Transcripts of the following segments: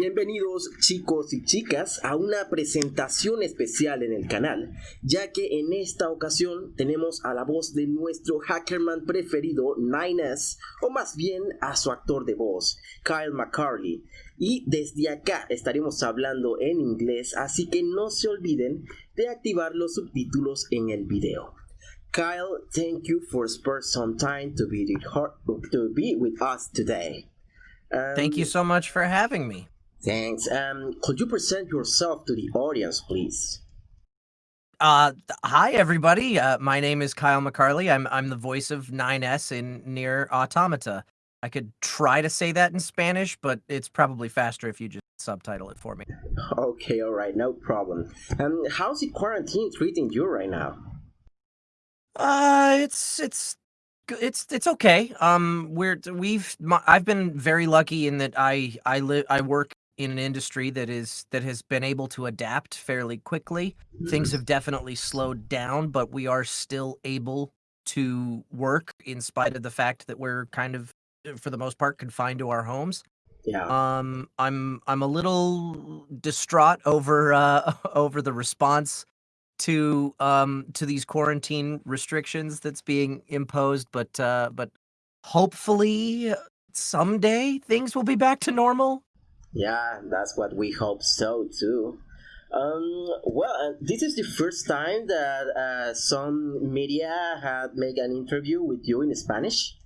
Bienvenidos chicos y chicas a una presentación especial en el canal, ya que en esta ocasión tenemos a la voz de nuestro hackerman preferido 9S, o más bien a su actor de voz, Kyle McCarley. Y desde acá estaremos hablando en inglés, así que no se olviden de activar los subtítulos en el video. Kyle, thank you for sparing some time to be, to be with us today. Thank you so much for having me. Thanks. Um, could you present yourself to the audience, please? Uh, hi everybody. Uh, my name is Kyle McCarley. I'm I'm the voice of 9S in Nier Automata. I could try to say that in Spanish, but it's probably faster if you just subtitle it for me. Okay, all right, no problem. Um, how's the quarantine treating you right now? Uh, it's it's it's it's okay. Um, we're we've I've been very lucky in that I I live I work in an industry that is that has been able to adapt fairly quickly. Things have definitely slowed down, but we are still able to work in spite of the fact that we're kind of uh, for the most part confined to our homes. Yeah. Um I'm I'm a little distraught over uh over the response to um to these quarantine restrictions that's being imposed, but uh but hopefully someday things will be back to normal. Yeah, that's what we hope so too. Um, well, uh, this is the first time that uh, some media had made an interview with you in Spanish.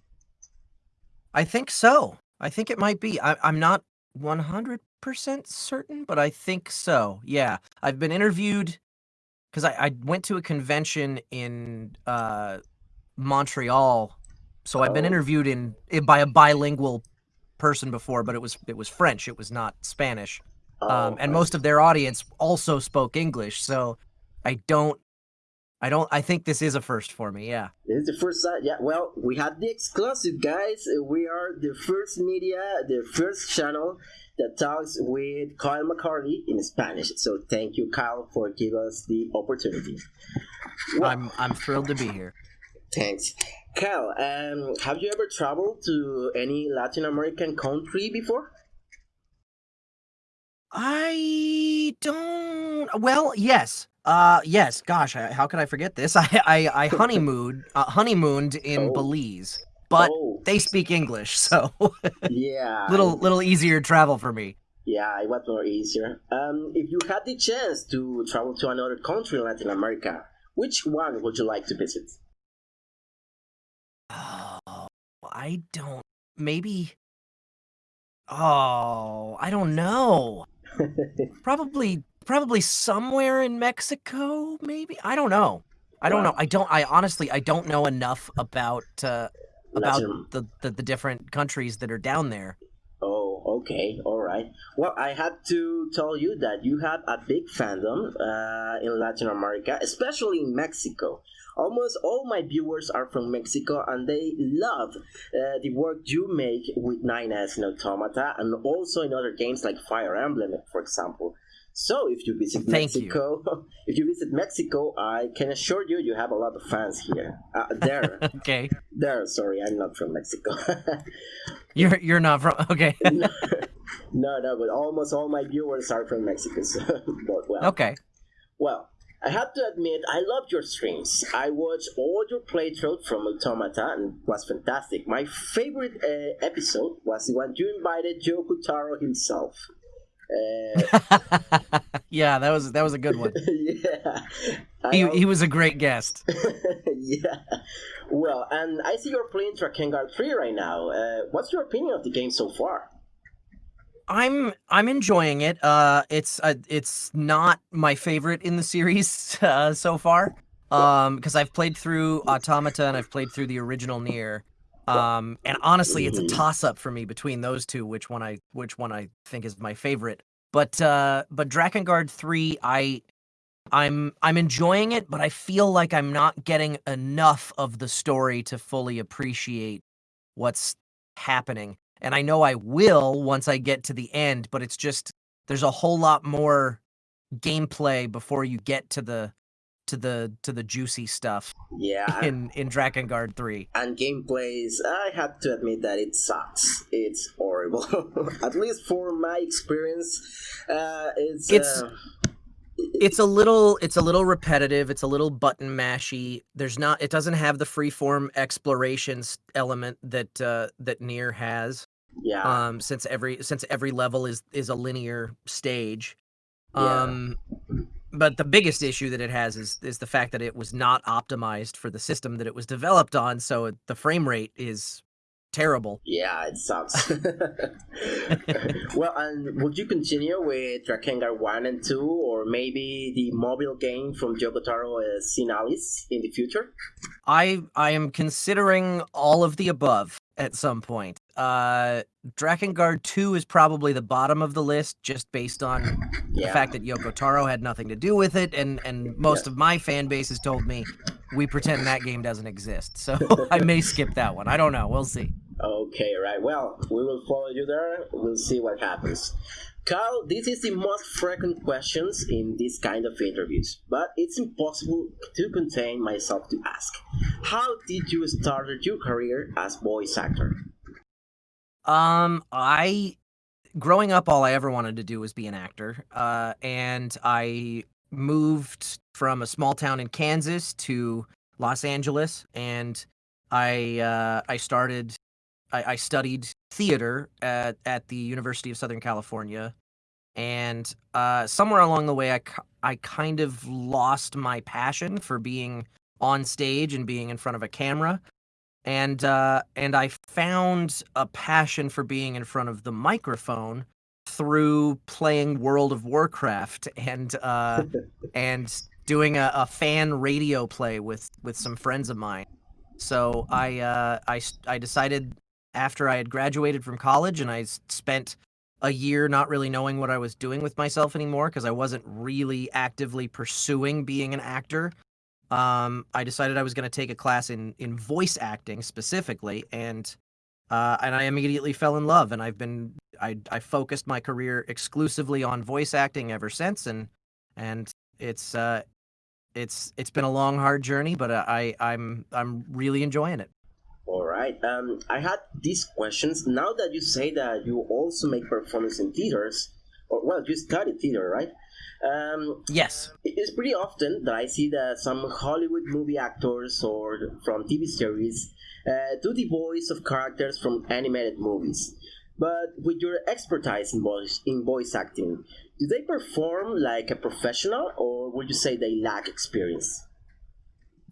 I think so. I think it might be. I, I'm not 100% certain, but I think so. Yeah. I've been interviewed because I, I went to a convention in uh, Montreal. So I've been Oh. interviewed in by a bilingual person before, but it was it was French. It was not Spanish. Oh, um, and I most of their audience also spoke English. So I don't, I don't, I think this is a first for me. Yeah. This is the first time. Yeah, well, we had the exclusive, guys. We are the first media, the first channel that talks with Kyle McCarley in Spanish. So thank you, Kyle, for giving us the opportunity. Well, I'm, I'm thrilled to be here. thanks. Kyle, um, have you ever traveled to any Latin American country before? I don't. Well, yes. Uh, yes. Gosh, I, how could I forget this? I I, I honeymooned uh, honeymooned in Oh. Belize, but Oh. they speak English, so Yeah. little little easier travel for me. Yeah, it was more easier. Um, if you had the chance to travel to another country in Latin America, which one would you like to visit? Oh, I don't. Maybe. Oh, I don't know. Probably, probably somewhere in Mexico. Maybe I don't know. I don't know. I don't. I honestly, I don't know enough about uh, about the, the the different countries that are down there. Oh, okay, all right. Well, I had to tell you that you have a big fandom uh, in Latin America, especially in Mexico. Almost all my viewers are from Mexico, and they love uh, the work you make with Nine 9S in Automata, and also in other games like Fire Emblem, for example. So, if you visit Thank you. Mexico, if you visit Mexico, I can assure you, you have a lot of fans here. Uh, there, Okay, there. Sorry, I'm not from Mexico. you're you're not from. Okay, no, no, no, but almost all my viewers are from Mexico. So, but well, okay. well, I have to admit, I loved your streams. I watched all your playthroughs from Automata and it was fantastic. My favorite uh, episode was the one you invited Yoko Taro himself. Uh, yeah, that was that was a good one. yeah, He he was a great guest. yeah. Well, and I see you're playing Drakengard 3 right now. Uh, what's your opinion of the game so far? I'm I'm enjoying it. Uh, it's uh, it's not my favorite in the series uh, so far. Um, because I've played through Automata and I've played through the original Nier. Um, and honestly, it's a Mhm. toss up for me between those two, which one I which one I think is my favorite. But uh, but Drakengard three, I I'm I'm enjoying it, but I feel like I'm not getting enough of the story to fully appreciate what's happening. And I know I will once I get to the end, but it's just there's a whole lot more gameplay before you get to the to the to the juicy stuff. Yeah. In in Drakengard three. And gameplays, I have to admit that it sucks. It's horrible. At least for my experience, uh, it's. It's. Uh, it's a little it's a little repetitive it's a little button mashy there's not it doesn't have the freeform explorations element that uh that NieR has yeah um since every since every level is is a linear stage yeah. um but the biggest issue that it has is is the fact that it was not optimized for the system that it was developed on so the frame rate is terrible. Yeah, it sucks. well, and would you continue with Drakengard 1 and 2, or maybe the mobile game from Yoko Taro as in the future? I I am considering all of the above at some point. Uh, Drakengard 2 is probably the bottom of the list just based on yeah. the fact that Yoko Taro had nothing to do with it, and, and most yeah. of my fan base has told me we pretend that game doesn't exist. So I may skip that one. I don't know. We'll see. Okay, right. Well, we will follow you there. We'll see what happens. Carl, this is the most frequent questions in this kind of interviews, but it's impossible to contain myself to ask. How did you start your career as voice actor? Um, I growing up all I ever wanted to do was be an actor. Uh, and I moved from a small town in Kansas to Los Angeles and I uh, I started I, I studied theater at, at the University of Southern California. And uh, somewhere along the way, I, I kind of lost my passion for being on stage and being in front of a camera. And uh, and I found a passion for being in front of the microphone through playing World of Warcraft and uh, and doing a, a fan radio play with with some friends of mine. So I uh, I I decided after I had graduated from college and I spent a year not really knowing what I was doing with myself anymore because I wasn't really actively pursuing being an actor. Um, I decided I was going to take a class in in voice acting specifically, and uh, and I immediately fell in love. And I've been I I focused my career exclusively on voice acting ever since, and and it's uh it's it's been a long hard journey, but I I'm I'm really enjoying it. All right. Um, I had these questions. Now that you say that you also make performance in theaters, or well, you study theater, right? Um, yes. It's pretty often that I see that some Hollywood movie actors or from TV series uh, do the voice of characters from animated movies. But with your expertise in voice in voice acting, do they perform like a professional, or would you say they lack experience?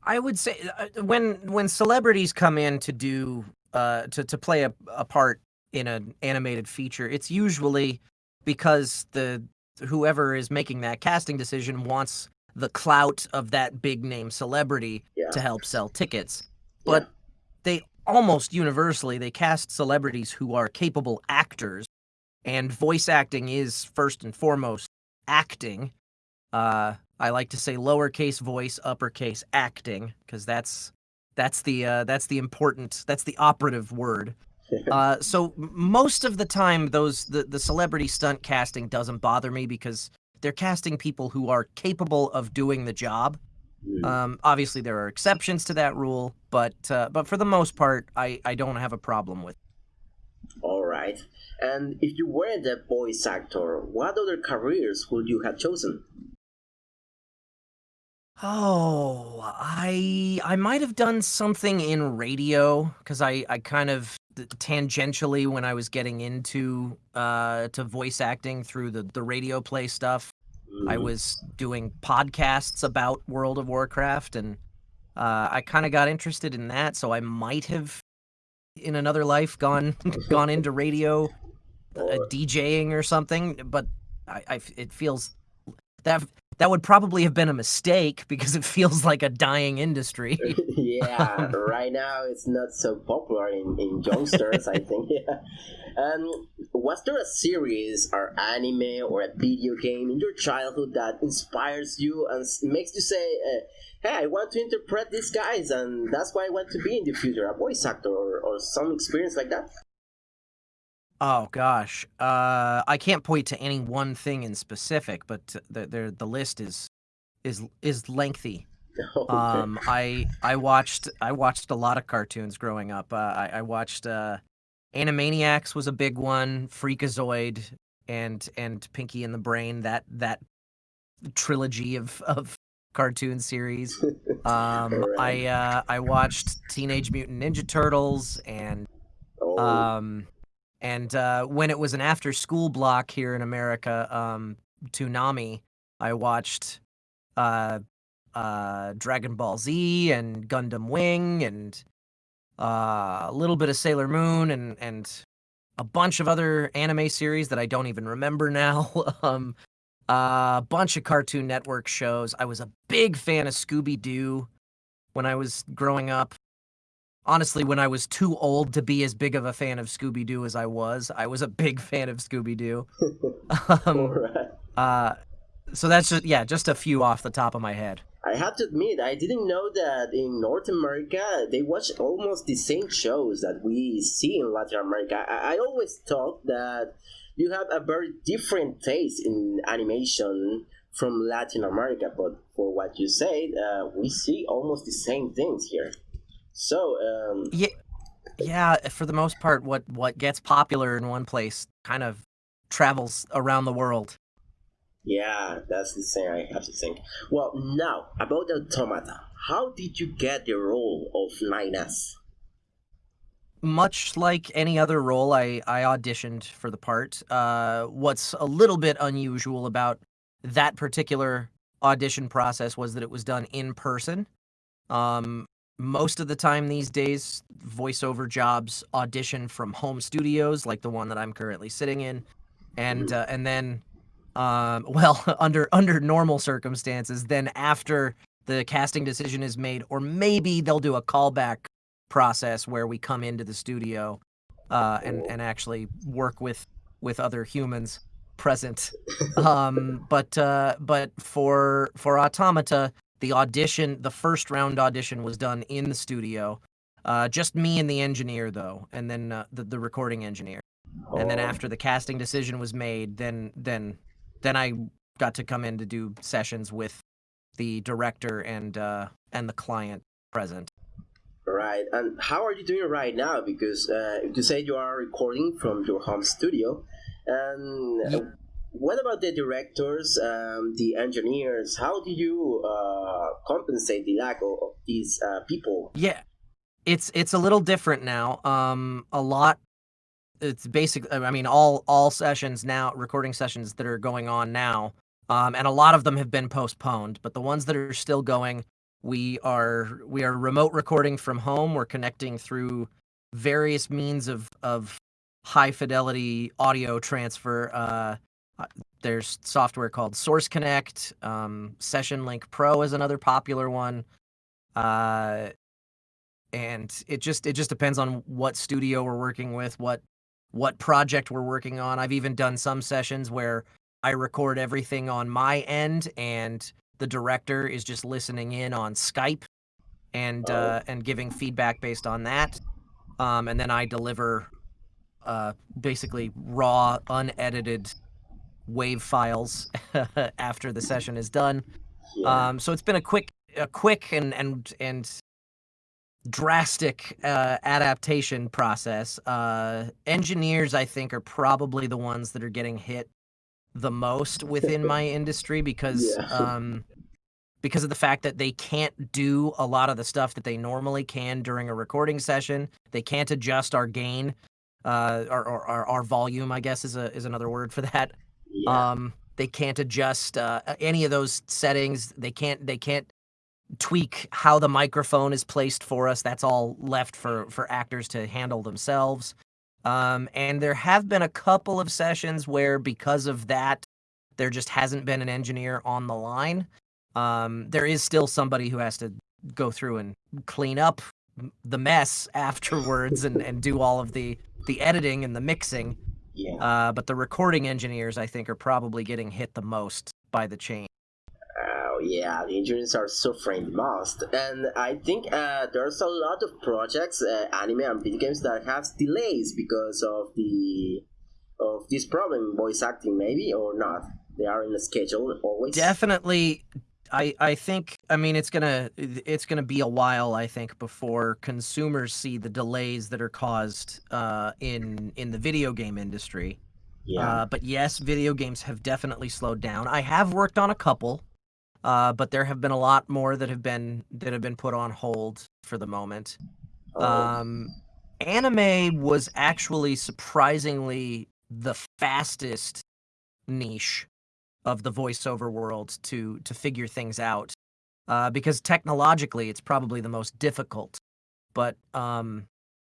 I would say uh, when when celebrities come in to do uh to to play a, a part in an animated feature, it's usually because the whoever is making that casting decision wants the clout of that big name celebrity yeah. to help sell tickets. But. They almost universally they cast celebrities who are capable actors and voice acting is first and foremost acting. Uh I like to say lowercase voice, uppercase acting, because that's that's the uh, that's the important that's the operative word. Uh, so most of the time, those the the celebrity stunt casting doesn't bother me because they're casting people who are capable of doing the job. Mm. Um, obviously, there are exceptions to that rule, but uh, but for the most part, I I don't have a problem with. All right. And if you weren't a voice actor, what other careers would you have chosen? Oh, I I might have done something in radio because I I kind of tangentially when I was getting into uh to voice acting through the the radio play stuff, I mm-hmm. was doing podcasts about World of Warcraft and uh, I kind of got interested in that, so I might have in another life gone gone into radio, uh, DJing or something. But I, I it feels that that would probably have been a mistake because it feels like a dying industry. yeah, right now it's not so popular in, in youngsters, I think. Yeah. Um, was there a series or anime or a video game in your childhood that inspires you and makes you say, uh, hey, I want to interpret these guys and that's why I want to be in the future, a voice actor or, or some experience like that? Oh gosh, uh, I can't point to any one thing in specific, but the the, the list is is is lengthy. Okay. Um, I I watched I watched a lot of cartoons growing up. Uh, I, I watched uh, Animaniacs was a big one, Freakazoid, and and Pinky and the Brain. That that trilogy of of cartoon series. Um, Right. I uh, I watched Teenage Mutant Ninja Turtles and oh, um, and uh, when it was an after school block here in America, um, Toonami, I watched uh, uh, Dragon Ball Z and Gundam Wing and uh, a little bit of Sailor Moon and and a bunch of other anime series that I don't even remember now. um, a bunch of Cartoon Network shows. I was a big fan of Scooby Doo when I was growing up. Honestly, when I was too old to be as big of a fan of Scooby Doo as I was, I was a big fan of Scooby Doo. um, right. uh, so that's just yeah, just a few off the top of my head. I have to admit, I didn't know that in North America they watch almost the same shows that we see in Latin America. I, I always thought that you have a very different taste in animation from Latin America, but for what you said, uh, we see almost the same things here. So, um, Yeah, yeah. For the most part, what what gets popular in one place kind of travels around the world. Yeah, that's the thing I have to think. Well, now about the Automata. How did you get the role of Nines? Much like any other role, I I auditioned for the part. Uh, what's a little bit unusual about that particular audition process was that it was done in person. Um, most of the time these days, voiceover jobs audition from home studios, like the one that I'm currently sitting in, and uh, and then, um, well, under under normal circumstances, then after the casting decision is made, or maybe they'll do a callback process where we come into the studio uh, and and actually work with with other humans present. Um, but uh, but for for Automata, the audition, the first round audition was done in the studio. Uh, just me and the engineer though, and then uh, the the recording engineer. And then Oh, after the casting decision was made, then then then I got to come in to do sessions with the director and uh, and the client present. Right, and how are you doing right now? Because uh, you say you are recording from your home studio, and what about the directors, um, the engineers? How do you uh, compensate the lack of, of these uh, people? Yeah, it's it's a little different now. Um, a lot. It's basic. I mean, all all sessions now, recording sessions that are going on now, um, and a lot of them have been postponed. But the ones that are still going, we are we are remote recording from home. We're connecting through various means of of high fidelity audio transfer. Uh, uh, there's software called Source Connect. Um, Session Link Pro is another popular one. Uh, and it just it just depends on what studio we're working with, what what project we're working on. I've even done some sessions where I record everything on my end and the director is just listening in on Skype and Oh. uh, and giving feedback based on that. Um, and then I deliver uh, basically raw, unedited wave files after the session is done. Yeah, Um, so it's been a quick, a quick and and and drastic uh, adaptation process. Uh, engineers, I think, are probably the ones that are getting hit the most within my industry because Yeah. um, because of the fact that they can't do a lot of the stuff that they normally can during a recording session. They can't adjust our gain, uh, or, or, our volume, I guess is a is another word for that. yeah, Um, they can't adjust uh, any of those settings. They can't they can't tweak how the microphone is placed for us. That's all left for for actors to handle themselves. Um, and there have been a couple of sessions where because of that, there just hasn't been an engineer on the line. Um, there is still somebody who has to go through and clean up the mess afterwards and, and do all of the the editing and the mixing. yeah. Uh, but the recording engineers, I think, are probably getting hit the most by the change. Yeah, the engineers are suffering the most, and I think uh, there's a lot of projects, uh, anime and video games that have delays because of the of this problem, voice acting, maybe or not. They are in the schedule always. Definitely, I I think I mean it's gonna it's gonna be a while I think before consumers see the delays that are caused uh, in in the video game industry. Yeah. Uh, but yes, video games have definitely slowed down. I have worked on a couple, uh, but there have been a lot more that have been that have been put on hold for the moment. Oh, Um, anime was actually surprisingly the fastest niche of the voiceover world to to figure things out. Uh, because technologically it's probably the most difficult. But um,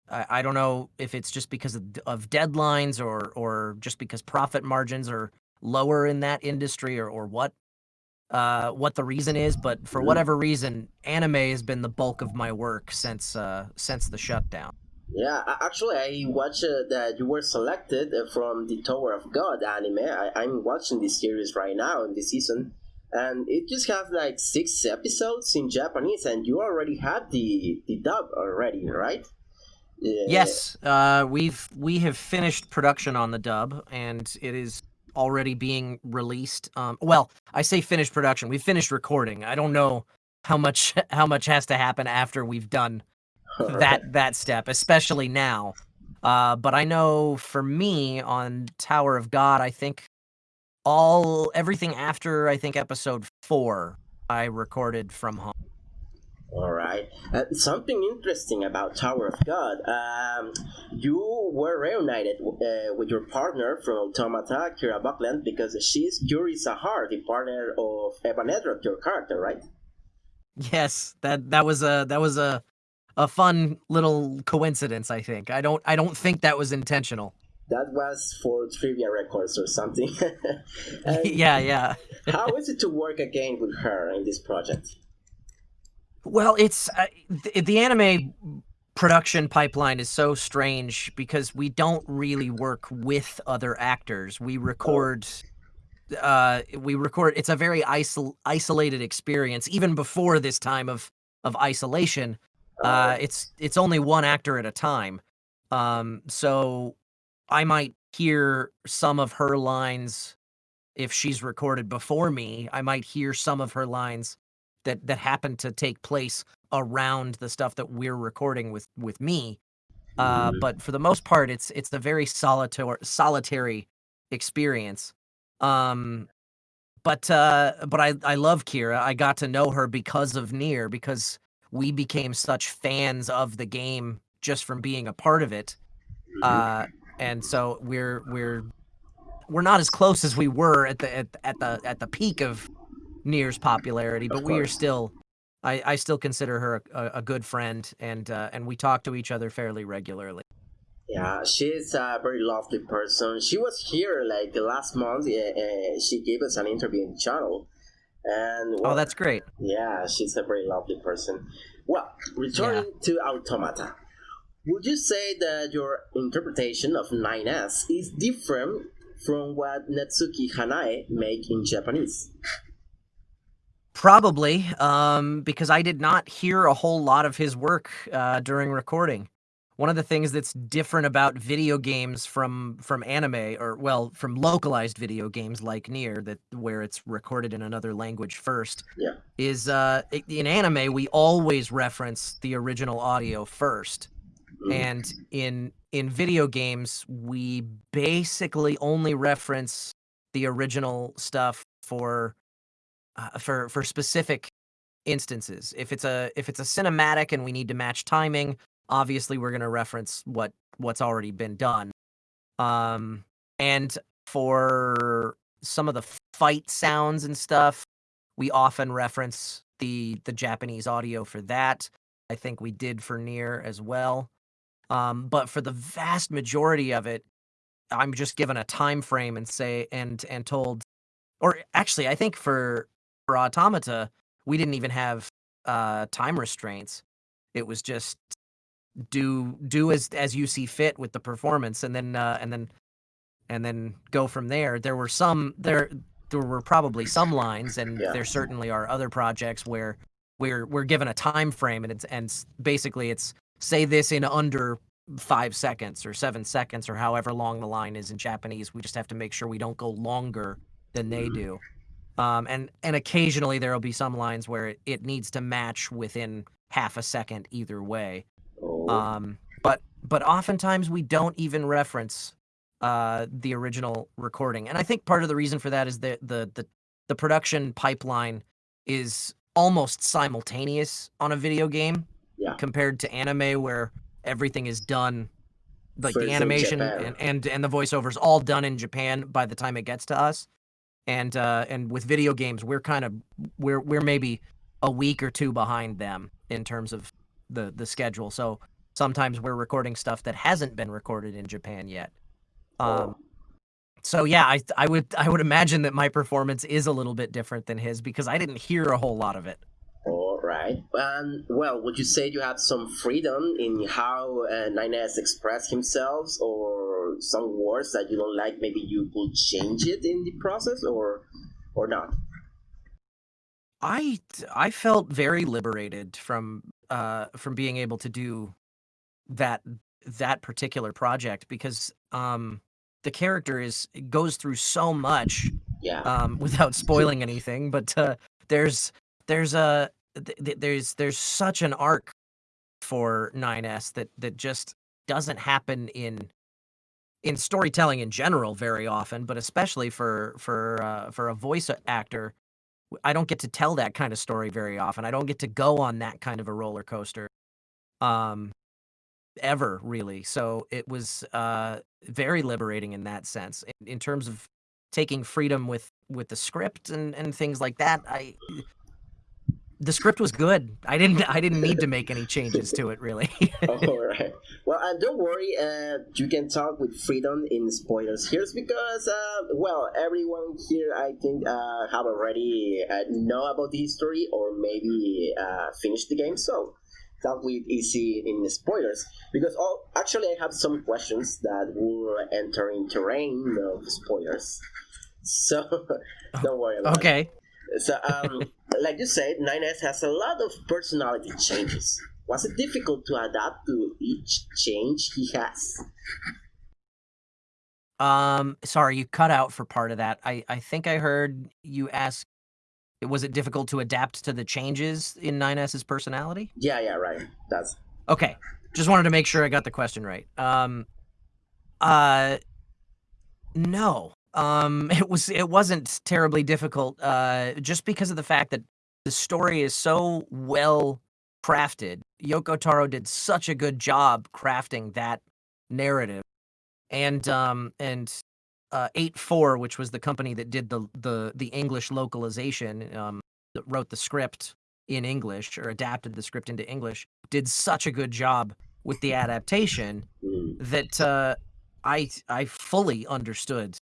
I, I don't know if it's just because of, of deadlines or or just because profit margins are lower in that industry or, or what uh, what the reason is but for Mhm. whatever reason anime has been the bulk of my work since uh, since the shutdown yeah. Actually, I watched uh, that you were selected uh, from the Tower of God anime. I, I'm watching this series right now in this season, and it just have like six episodes in Japanese, and you already had the the dub already, right? Yeah. Yes, uh, we've we have finished production on the dub, and it is already being released. Um, well, I say finished production. We've finished recording. I don't know how much how much has to happen after we've done that that step, especially now. Uh, but I know for me on Tower of God, I think all everything after I think episode four, I recorded from home. Right. Uh, something interesting about Tower of God. Um, you were reunited uh, with your partner from Automata, Kira Buckland, because she's Yuri Jahad, the partner of Evan your character, right? Yes, that that was a that was a a fun little coincidence. I think. I don't I don't think that was intentional. That was for trivia records or something. Yeah, yeah. how is it to work again with her in this project? Well, it's uh, the, the anime production pipeline is so strange because we don't really work with other actors. We record uh we record it's a very isol- isolated experience even before this time of of isolation. Uh it's it's only one actor at a time. Um so I might hear some of her lines if she's recorded before me. I might hear some of her lines that that happen to take place around the stuff that we're recording with with me. Uh, Mhm. but for the most part, it's it's a very solitary solitary experience. Um, but uh, but I I love Kira. I got to know her because of Nier because we became such fans of the game just from being a part of it. Mhm. Uh, and so we're we're we're not as close as we were at the at, at the at the peak of Nier's popularity, but we are still. I, I still consider her a, a good friend, and uh, and we talk to each other fairly regularly. Yeah, she's a very lovely person. She was here like last month. Uh, she gave us an interview in the channel, and Oh, well, that's great. Yeah, she's a very lovely person. Well, returning to Automata, would you say that your interpretation of 9S is different from what Natsuki Hanae make in Japanese? Probably, um, because I did not hear a whole lot of his work uh, during recording. One of the things that's different about video games from from anime, or well, from localized video games like Nier, that where it's recorded in another language first, Yeah. is uh, in anime we always reference the original audio first, Mm. and in in video games we basically only reference the original stuff for uh, for for specific instances. If it's a if it's a cinematic and we need to match timing, obviously we're going to reference what what's already been done. Um and for some of the fight sounds and stuff, we often reference the the Japanese audio for that. I think we did for Nier as well. Um but for the vast majority of it, I'm just given a time frame and say and and told or actually I think for for automata we didn't even have uh time restraints it was just do do as as you see fit with the performance and then uh and then and then go from there there were some there there were probably some lines and Yeah. there certainly are other projects where we're we're given a time frame and it's and basically it's say this in under 5 seconds or 7 seconds or however long the line is in Japanese we just have to make sure we don't go longer than they Mhm. do Um, and and occasionally there will be some lines where it, it needs to match within half a second either way. Oh, Um, but but oftentimes we don't even reference uh, the original recording, and I think part of the reason for that is that the the the production pipeline is almost simultaneous on a video game yeah. compared to anime where everything is done like First the animation and, and and the voiceovers all done in Japan by the time it gets to us. And uh and with video games we're kind of we're we're maybe a week or two behind them in terms of the the schedule. So sometimes we're recording stuff that hasn't been recorded in Japan yet. Um so yeah, I I would I would imagine that my performance is a little bit different than his because I didn't hear a whole lot of it. all right. And well, would you say you had some freedom in how uh, 9S expressed himself, or some words that you don't like? Maybe you could change it in the process, or or not? I I felt very liberated from uh from being able to do that that particular project because um the character is goes through so much Yeah. um without spoiling anything but uh there's there's a th- th- there's there's such an arc for 9s that that just doesn't happen in in storytelling in general very often but especially for for uh, for a voice actor I don't get to tell that kind of story very often. I don't get to go on that kind of a roller coaster um ever really. So it was uh very liberating in that sense. In, in terms of taking freedom with with the script and and things like that, I the script was good. I didn't I didn't need to make any changes to it really. All right. Well, uh, don't worry. Uh, you can talk with freedom in spoilers here because, uh, well, everyone here, I think, uh, have already uh, know about the history or maybe uh, finished the game. So talk with easy in spoilers because all actually I have some questions that will enter in terrain of spoilers. So don't worry about it. okay. So, um, like you said, 9S has a lot of personality changes. Was it difficult to adapt to each change he has? Um sorry, you cut out for part of that. I I think I heard you ask was it difficult to adapt to the changes in 9S's personality? Yeah, yeah, right. That's Okay. Just wanted to make sure I got the question right. Um uh no. Um it was it wasn't terribly difficult uh just because of the fact that the story is so well crafted. Yoko Taro did such a good job crafting that narrative. And um and uh 8-4 which was the company that did the the the English localization um that wrote the script in English or adapted the script into English did such a good job with the adaptation mm, that uh, I I fully understood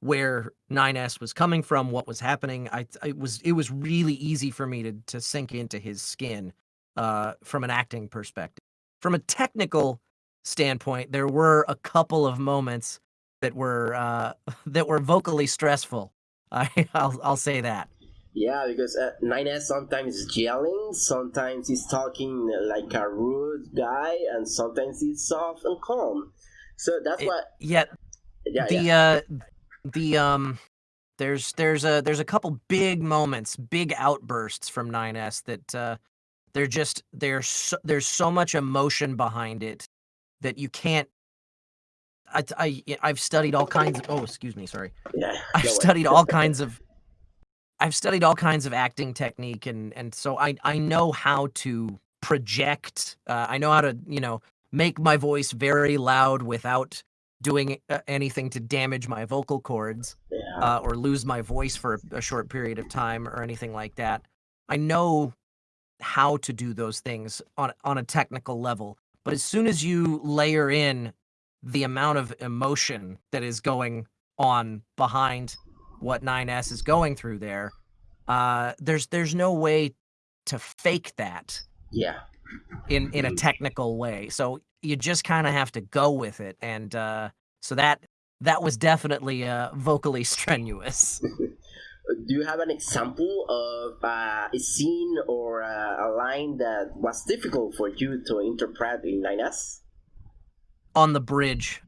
where 9S was coming from, what was happening. I it was it was really easy for me to to sink into his skin uh, from an acting perspective. From a technical standpoint, there were a couple of moments that were uh, that were vocally stressful. I I'll I'll say that. yeah, because uh, 9S sometimes is yelling, sometimes he's talking like a rude guy, and sometimes he's soft and calm. So that's It- what. Yeah, Yeah, the yeah. uh the um there's there's a there's a couple big moments big outbursts from 9s that uh they're just there's so, there's so much emotion behind it that you can't I, I i've studied all kinds of oh excuse me sorry yeah. i've studied all kinds of i've studied all kinds of acting technique and and so i i know how to project uh, i know how to you know make my voice very loud without doing uh, anything to damage my vocal cords Yeah. uh, or lose my voice for a, a short period of time or anything like that i know how to do those things on on a technical level but as soon as you layer in the amount of emotion that is going on behind what 9s is going through there uh there's there's no way to fake that yeah. In in a technical way so you just kind of have to go with it and uh so that that was definitely uh vocally strenuous Do you have an example of uh, a scene or uh, a line that was difficult for you to interpret in 9S? on the bridge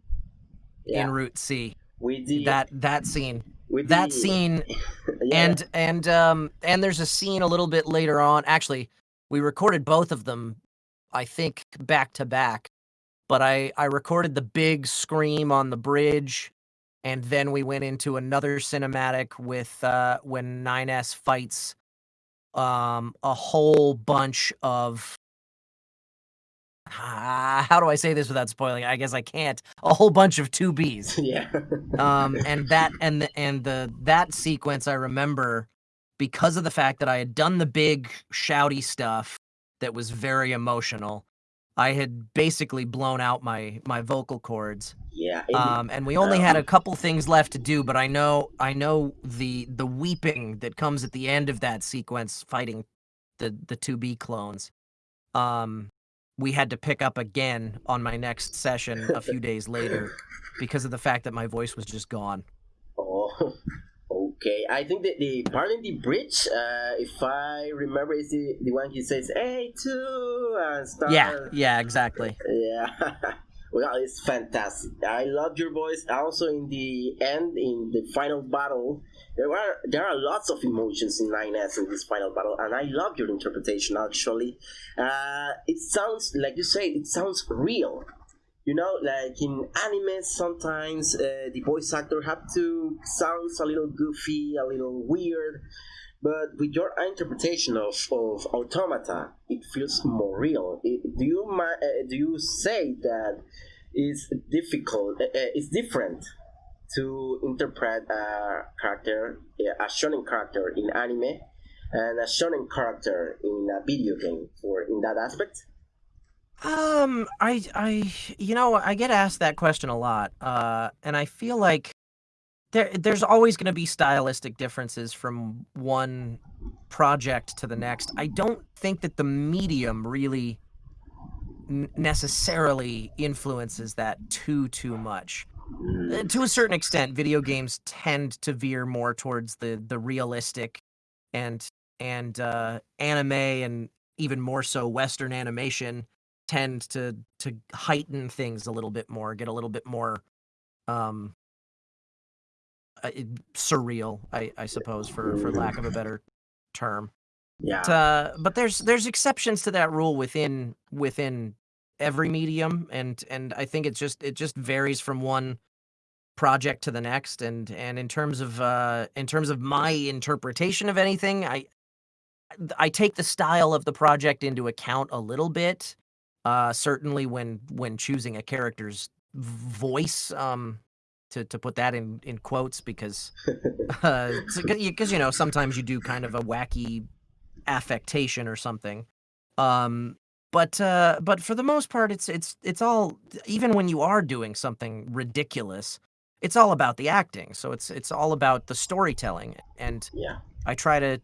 Yeah. in route c With the that that scene With that the... scene yeah. and and um and there's a scene a little bit later on. Actually, we recorded both of them, I think, back to back. But I I recorded the big scream on the bridge, and then we went into another cinematic with uh when 9S fights um a whole bunch of uh, how do I say this without spoiling? I guess I can't. A whole bunch of two Bs. Yeah. um, and that and the and the that sequence I remember because of the fact that I had done the big shouty stuff that was very emotional. I had basically blown out my my vocal cords. Yeah. um, and we only um, had a couple things left to do, but I know I know the the weeping that comes at the end of that sequence fighting the the 2B clones. Um, we had to pick up again on my next session a few days later because of the fact that my voice was just gone. Oh, okay. I think that the part in the bridge, uh, if I remember, is the, the one he says, hey, two, and stuff. Yeah, yeah, exactly. Yeah. well, it's fantastic. I love your voice. Also, in the end, in the final battle, there are there are lots of emotions in 9S in this final battle, and I love your interpretation. Actually, uh, it sounds like you say it sounds real. You know, like in anime, sometimes uh, the voice actor have to sounds a little goofy, a little weird, but with your interpretation of, of automata, it feels more real. It, do you uh, do you say that it's difficult? Uh, uh it's different to interpret a character, a shonen character in anime, and a shonen character in a video game, for in that aspect? Um, I, I, you know, I get asked that question a lot, uh, and I feel like there, there's always going to be stylistic differences from one project to the next. I don't think that the medium really necessarily influences that too too much. Uh, to a certain extent, video games tend to veer more towards the the realistic and and uh, anime and even more so Western animation tend to to heighten things a little bit more, get a little bit more um, uh, surreal, I, I suppose, for for lack of a better term. Yeah. But, uh, but there's there's exceptions to that rule within within every medium and and I think it's just it just varies from one project to the next and and in terms of uh in terms of my interpretation of anything I I take the style of the project into account a little bit uh certainly when when choosing a character's voice um to to put that in in quotes because uh because you know sometimes you do kind of a wacky affectation or something um but uh, but for the most part, it's it's it's all even when you are doing something ridiculous, it's all about the acting. So it's it's all about the storytelling. And yeah, I try to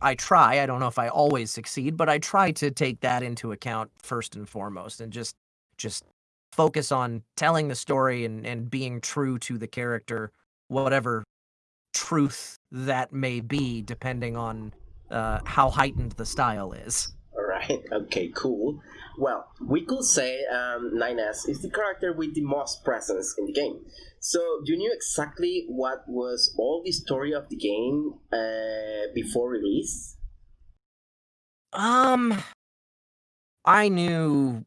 I try. I don't know if I always succeed, but I try to take that into account first and foremost, and just just focus on telling the story and and being true to the character, whatever truth that may be, depending on uh, how heightened the style is right? Okay, cool. Well, we could say um, 9S is the character with the most presence in the game. So, you knew exactly what was all the story of the game uh, before release? Um, I knew,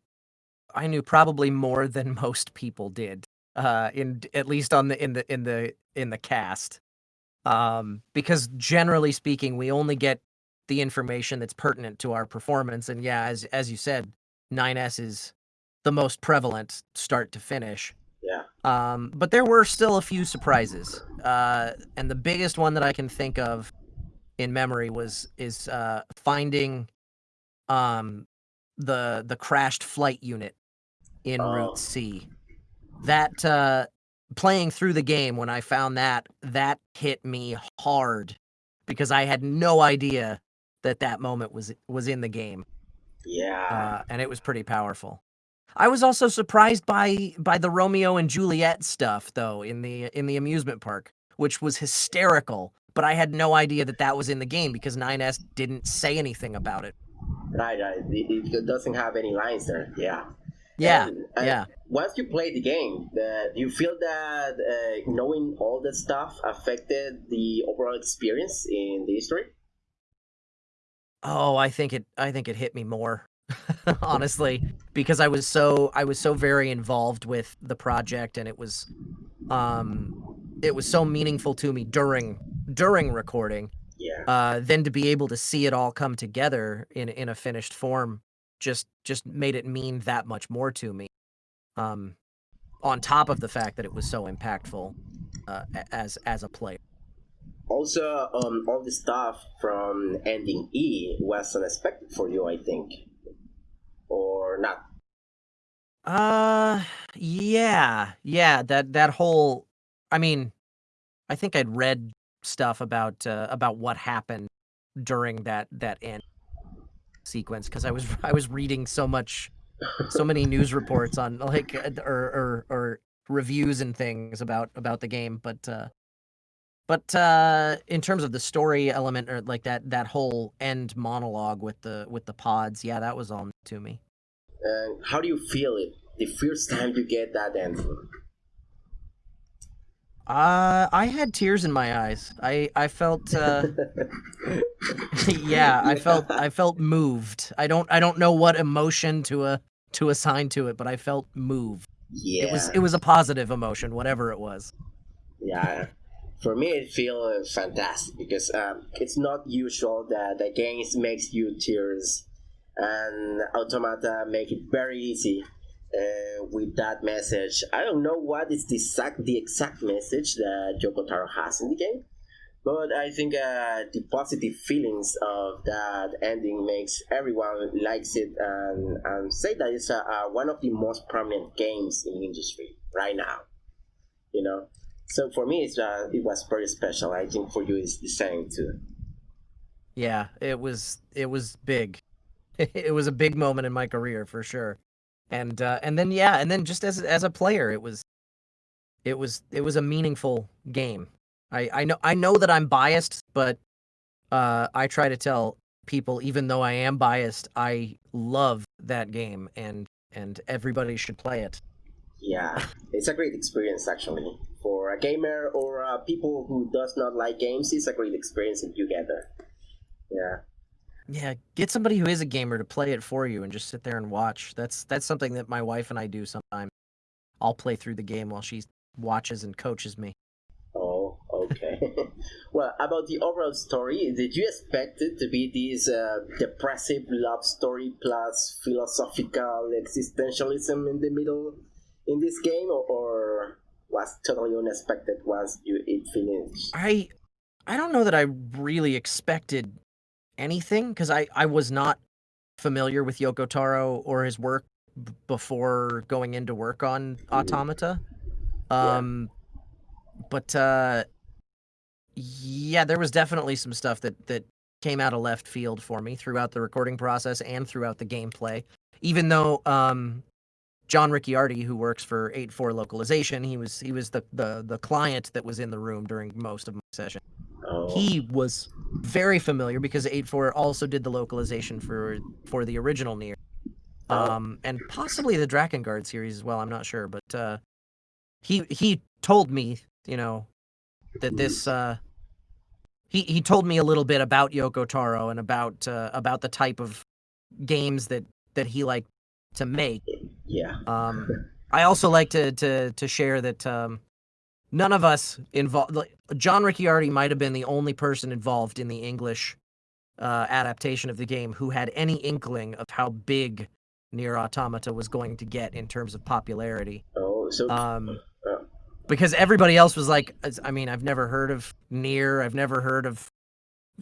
I knew probably more than most people did. Uh, in at least on the in the in the in the cast, um, because generally speaking, we only get the information that's pertinent to our performance. And yeah, as as you said, 9S is the most prevalent start to finish. Yeah. Um, but there were still a few surprises. Uh, and the biggest one that I can think of in memory was is uh, finding um, the the crashed flight unit in oh. Route C. That uh, playing through the game when I found that that hit me hard because I had no idea that that moment was was in the game. Yeah. Uh, and it was pretty powerful. I was also surprised by by the Romeo and Juliet stuff though in the in the amusement park, which was hysterical, but I had no idea that that was in the game because 9S didn't say anything about it. Right, right. It, it doesn't have any lines there. Yeah. Yeah, And, uh, yeah. Once you play the game, do you feel that uh, knowing all that stuff affected the overall experience in the history? Oh, I think it I think it hit me more. Honestly, because I was so I was so very involved with the project and it was um it was so meaningful to me during during recording. Yeah. Uh then to be able to see it all come together in in a finished form just just made it mean that much more to me. Um on top of the fact that it was so impactful uh, as as a player. Also, um, all the stuff from ending E was unexpected for you, I think, or not. Uh, yeah, yeah. That that whole, I mean, I think I'd read stuff about uh, about what happened during that that end sequence because I was I was reading so much, so many news reports on like uh, or or or reviews and things about about the game, but uh, but uh, in terms of the story element or like that that whole end monologue with the with the pods, yeah, that was all to me. And how do you feel it the first time you get that answer? Uh, I had tears in my eyes. I I felt uh, yeah, I felt I felt moved. I don't I don't know what emotion to a to assign to it, but I felt moved. Yeah. It was it was a positive emotion, whatever it was. yeah. For me, it feels fantastic because um, it's not usual that the games makes you tears, and Automata make it very easy uh, with that message. I don't know what is the exact the exact message that Yoko Taro has in the game, but I think uh, the positive feelings of that ending makes everyone likes it and, and say that it's uh, one of the most prominent games in the industry right now. You know, so for me, it's, uh, it was very special. I think for you, it's the same too. Yeah, it was it was big. It was a big moment in my career for sure. And uh, and then yeah, and then just as as a player, it was it was it was a meaningful game. I I know I know that I'm biased, but uh, I try to tell people, even though I am biased, I love that game, and and everybody should play it. Yeah, it's a great experience actually for a gamer or uh, people who does not like games. It's a great experience if you get there. Yeah. Yeah, get somebody who is a gamer to play it for you and just sit there and watch. That's that's something that my wife and I do sometimes. I'll play through the game while she watches and coaches me. Oh, okay. well, about the overall story, did you expect it to be this uh, depressive love story plus philosophical existentialism in the middle in this game, or, or was totally unexpected once you it finished? I I don't know that I really expected anything because I I was not familiar with Yoko Taro or his work b- before going into work on Automata. Yeah. Um but uh yeah, there was definitely some stuff that that came out of left field for me throughout the recording process and throughout the gameplay. Even though um John Ricciardi, who works for 8.4 localization, he was he was the, the the client that was in the room during most of my session. Oh, He was very familiar because 8.4 also did the localization for for the original Nier. Oh. Um and possibly the Drakengard series as well, I'm not sure, but uh he he told me, you know, that this uh he he told me a little bit about Yoko Taro and about uh, about the type of games that that he liked to make. yeah. Um, I also like to to to share that um, none of us involved. Like, John Ricciardi might have been the only person involved in the English uh, adaptation of the game who had any inkling of how big Nier Automata was going to get in terms of popularity. Oh, so Um, uh, because everybody else was like, I mean, I've never heard of Nier. I've never heard of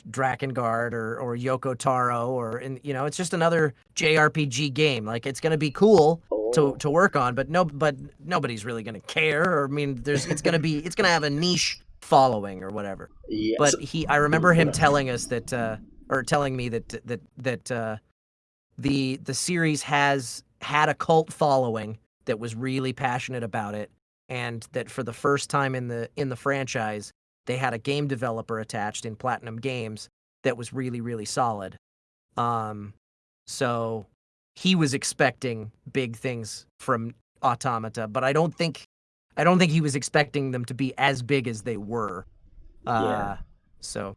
Drakengard or or Yoko Taro, or and you know, it's just another JRPG game. Like it's gonna be cool oh, to to work on, but no, but nobody's really gonna care. Or I mean, there's it's gonna be it's gonna have a niche following or whatever. yeah. But he, I remember him telling us that, uh, or telling me that that that uh, the the series has had a cult following that was really passionate about it, and that for the first time in the in the franchise, they had a game developer attached in Platinum Games that was really really solid. Um, so he was expecting big things from Automata, but I don't think I don't think he was expecting them to be as big as they were. Uh, Yeah. So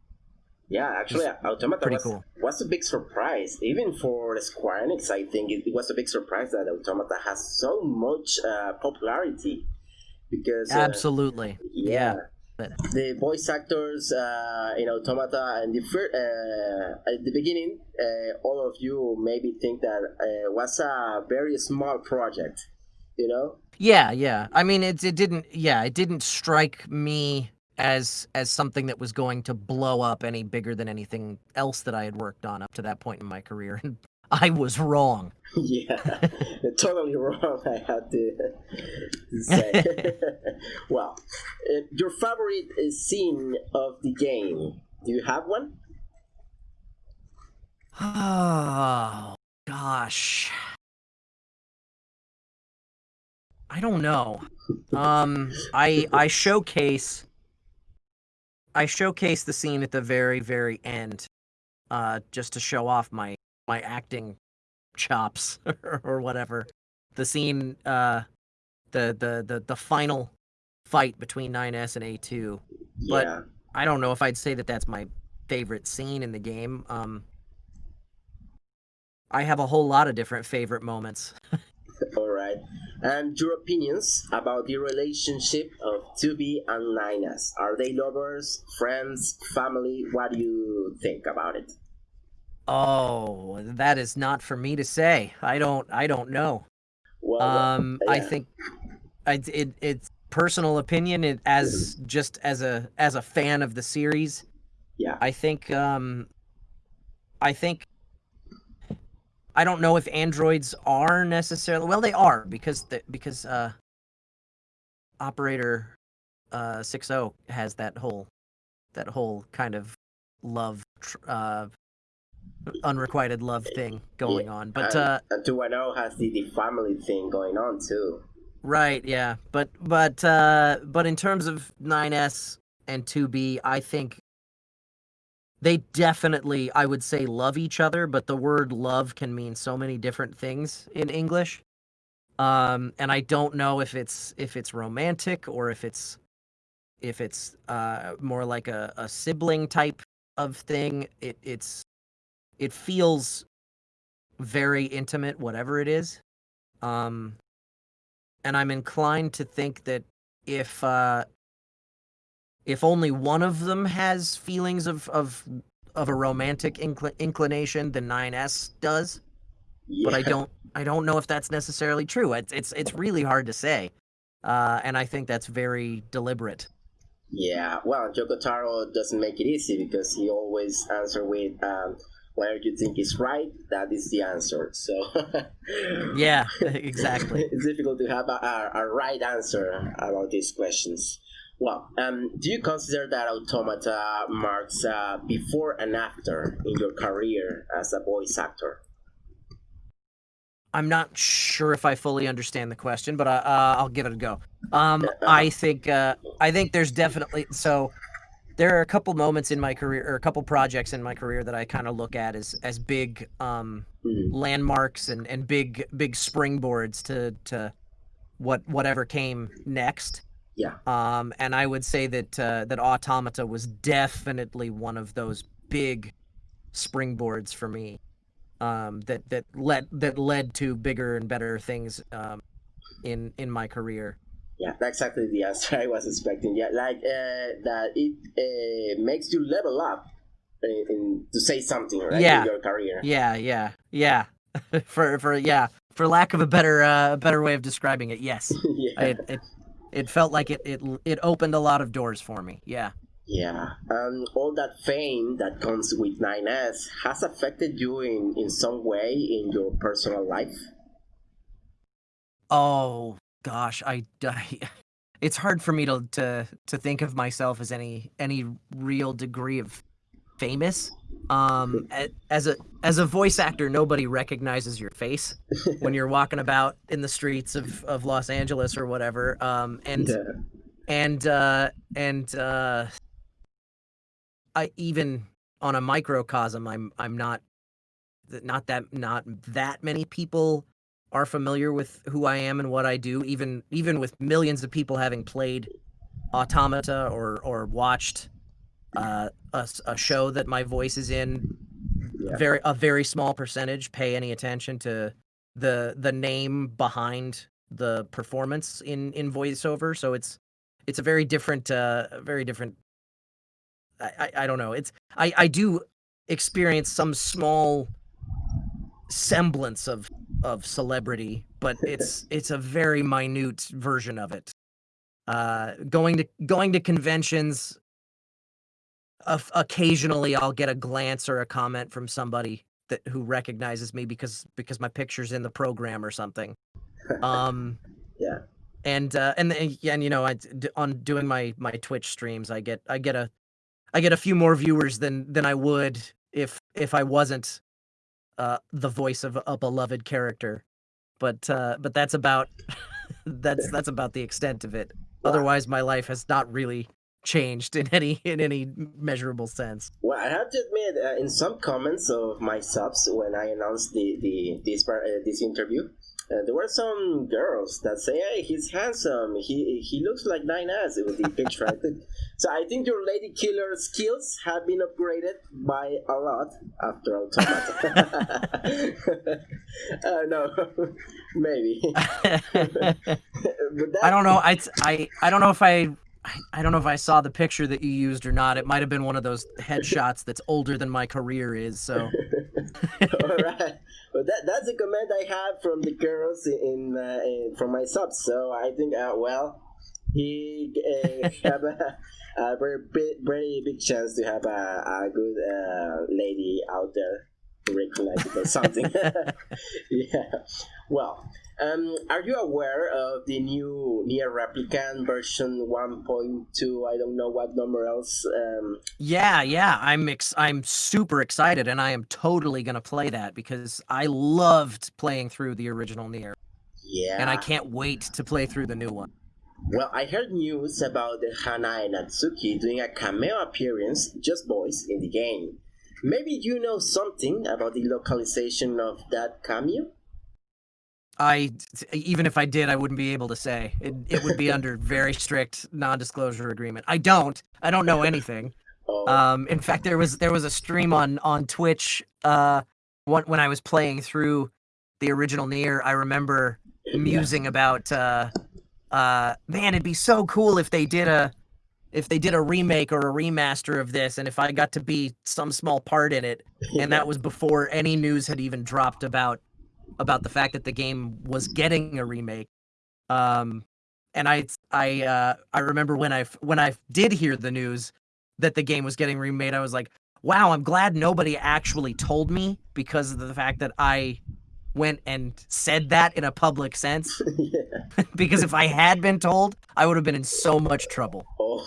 Yeah, actually, Automata pretty was, cool. was a big surprise. Even for Square Enix, I think it, it was a big surprise that Automata has so much uh, popularity. Because, uh, absolutely, yeah, But- the voice actors uh, in Automata and the fir- uh, at the beginning, uh, all of you maybe think that uh, was a very small project, you know? yeah, yeah. I mean, it it didn't. Yeah, it didn't strike me as as something that was going to blow up any bigger than anything else that I had worked on up to that point in my career, and I was wrong. yeah, totally wrong. I had to, say. well, uh, your favorite uh, scene of the game? Do you have one? Oh gosh. I don't know. Um I I showcase I showcase the scene at the very very end uh just to show off my my acting chops or whatever. The scene uh the the the the final fight between 9S and A2. But- yeah. I don't know if I'd say that that's my favorite scene in the game. Um, I have a whole lot of different favorite moments. All right. And your opinions about the relationship of 2B and 9S? Are they lovers, friends, family? What do you think about it? Oh, that is not for me to say. I don't. I don't know. Well, Um, I think I, it it's personal opinion. It as just as a as a fan of the series. Yeah. I think um, I think I don't know if androids are necessarily well they are because the, because uh, operator uh 60 has that whole that whole kind of love tr- uh unrequited love thing going on but and, uh 210 has the, the family thing going on too. Right, yeah. But but uh but in terms of 9S and 2B, I think they definitely I would say love each other, but the word love can mean so many different things in English. Um and I don't know if it's if it's romantic or if it's if it's uh more like a, a sibling type of thing. It it's it feels very intimate whatever it is. Um and I'm inclined to think that if uh, if only one of them has feelings of of of a romantic incl- inclination, the 9S does. Yeah. But I don't I don't know if that's necessarily true. It's it's it's really hard to say, uh, and I think that's very deliberate. Yeah, well, Yoko Taro doesn't make it easy because he always answer with um, whatever you think is right, that is the answer. So Yeah, exactly. it's difficult to have a, a, a right answer about these questions. Well, um, do you consider that Automata marks uh, before and after in your career as a voice actor? I'm not sure if I fully understand the question, but I, uh, I'll give it a go. Um, I think uh, I think there's definitely so. There are a couple moments in my career, or a couple projects in my career that I kind of look at as as big um, Mhm. landmarks and, and big big springboards to to what whatever came next. Yeah. Um, and I would say that uh, that Automata was definitely one of those big springboards for me. Um, that that led that led to bigger and better things um, in in my career. Yeah, that's exactly the answer I was expecting. Yeah, like uh, that it uh, makes you level up in, in, to say something right Yeah. in your career. Yeah, yeah, yeah. for for yeah, for lack of a better uh, better way of describing it, yes. yeah. It, it it felt like it it it opened a lot of doors for me. Yeah. Yeah, um, all that fame that comes with 9S has affected you in, in some way in your personal life. Oh gosh, I, I it's hard for me to to to think of myself as any any real degree of famous. Um, as a as a voice actor, nobody recognizes your face when you're walking about in the streets of of Los Angeles or whatever. Um, and Yeah. and uh and uh i even on a microcosm i'm i'm not not that not that many people are familiar with who I am and what I do, even even with millions of people having played Automata or or watched uh, a, a show that my voice is in. Yeah. Very a very small percentage pay any attention to the the name behind the performance in in voiceover. So it's it's a very different uh very different. I, I, I don't know. It's I I do experience some small semblance of of celebrity, but it's it's a very minute version of it. Uh, going to going to conventions. Uh, occasionally, I'll get a glance or a comment from somebody that who recognizes me because because my picture's in the program or something. Um, yeah. And uh, and and you know, I on doing my my Twitch streams, I get I get a I get a few more viewers than than I would if if I wasn't uh, the voice of a beloved character. But uh, but that's about that's that's about the extent of it. Wow. Otherwise, my life has not really changed in any in any measurable sense. Well, I have to admit, uh, in some comments of my subs when I announced the the this uh, this interview, uh, there were some girls that say, "Hey, he's handsome. He he looks like Nine S with the picture." I think, so I think your lady killer skills have been upgraded by a lot after Automata. uh, no, maybe. that... I don't know. I, I I don't know if I I don't know if I saw the picture that you used or not. It might have been one of those headshots that's older than my career is. So, all right. Well, that that's a comment I have from the girls in, uh, in from my subs. So I think, uh, well, he uh, have a, a, very big, very big chance to have a, a good uh, lady out there it or something. yeah. Well, um, are you aware of the new Nier Replicant version 1.2? I don't know what number else. Um... Yeah, yeah, I'm ex- I'm super excited, and I am totally gonna play that because I loved playing through the original Nier. Yeah. And I can't wait to play through the new one. Well, I heard news about the Hanae Natsuki doing a cameo appearance, just boys, in the game. Maybe you know something about the localization of that cameo? I even if I did, I wouldn't be able to say. It it would be under very strict non-disclosure agreement. I don't. I don't know anything. Oh. Um, in fact, there was there was a stream on on Twitch uh when when I was playing through the original NieR. I remember musing yeah. about uh uh man, it'd be so cool if they did a if they did a remake or a remaster of this and if I got to be some small part in it. And that was before any news had even dropped about about the fact that the game was getting a remake. Um, and I I uh, I remember when I when I did hear the news that the game was getting remade, I was like, wow, I'm glad nobody actually told me because of the fact that I went and said that in a public sense. because if I had been told, I would have been in so much trouble. Oh,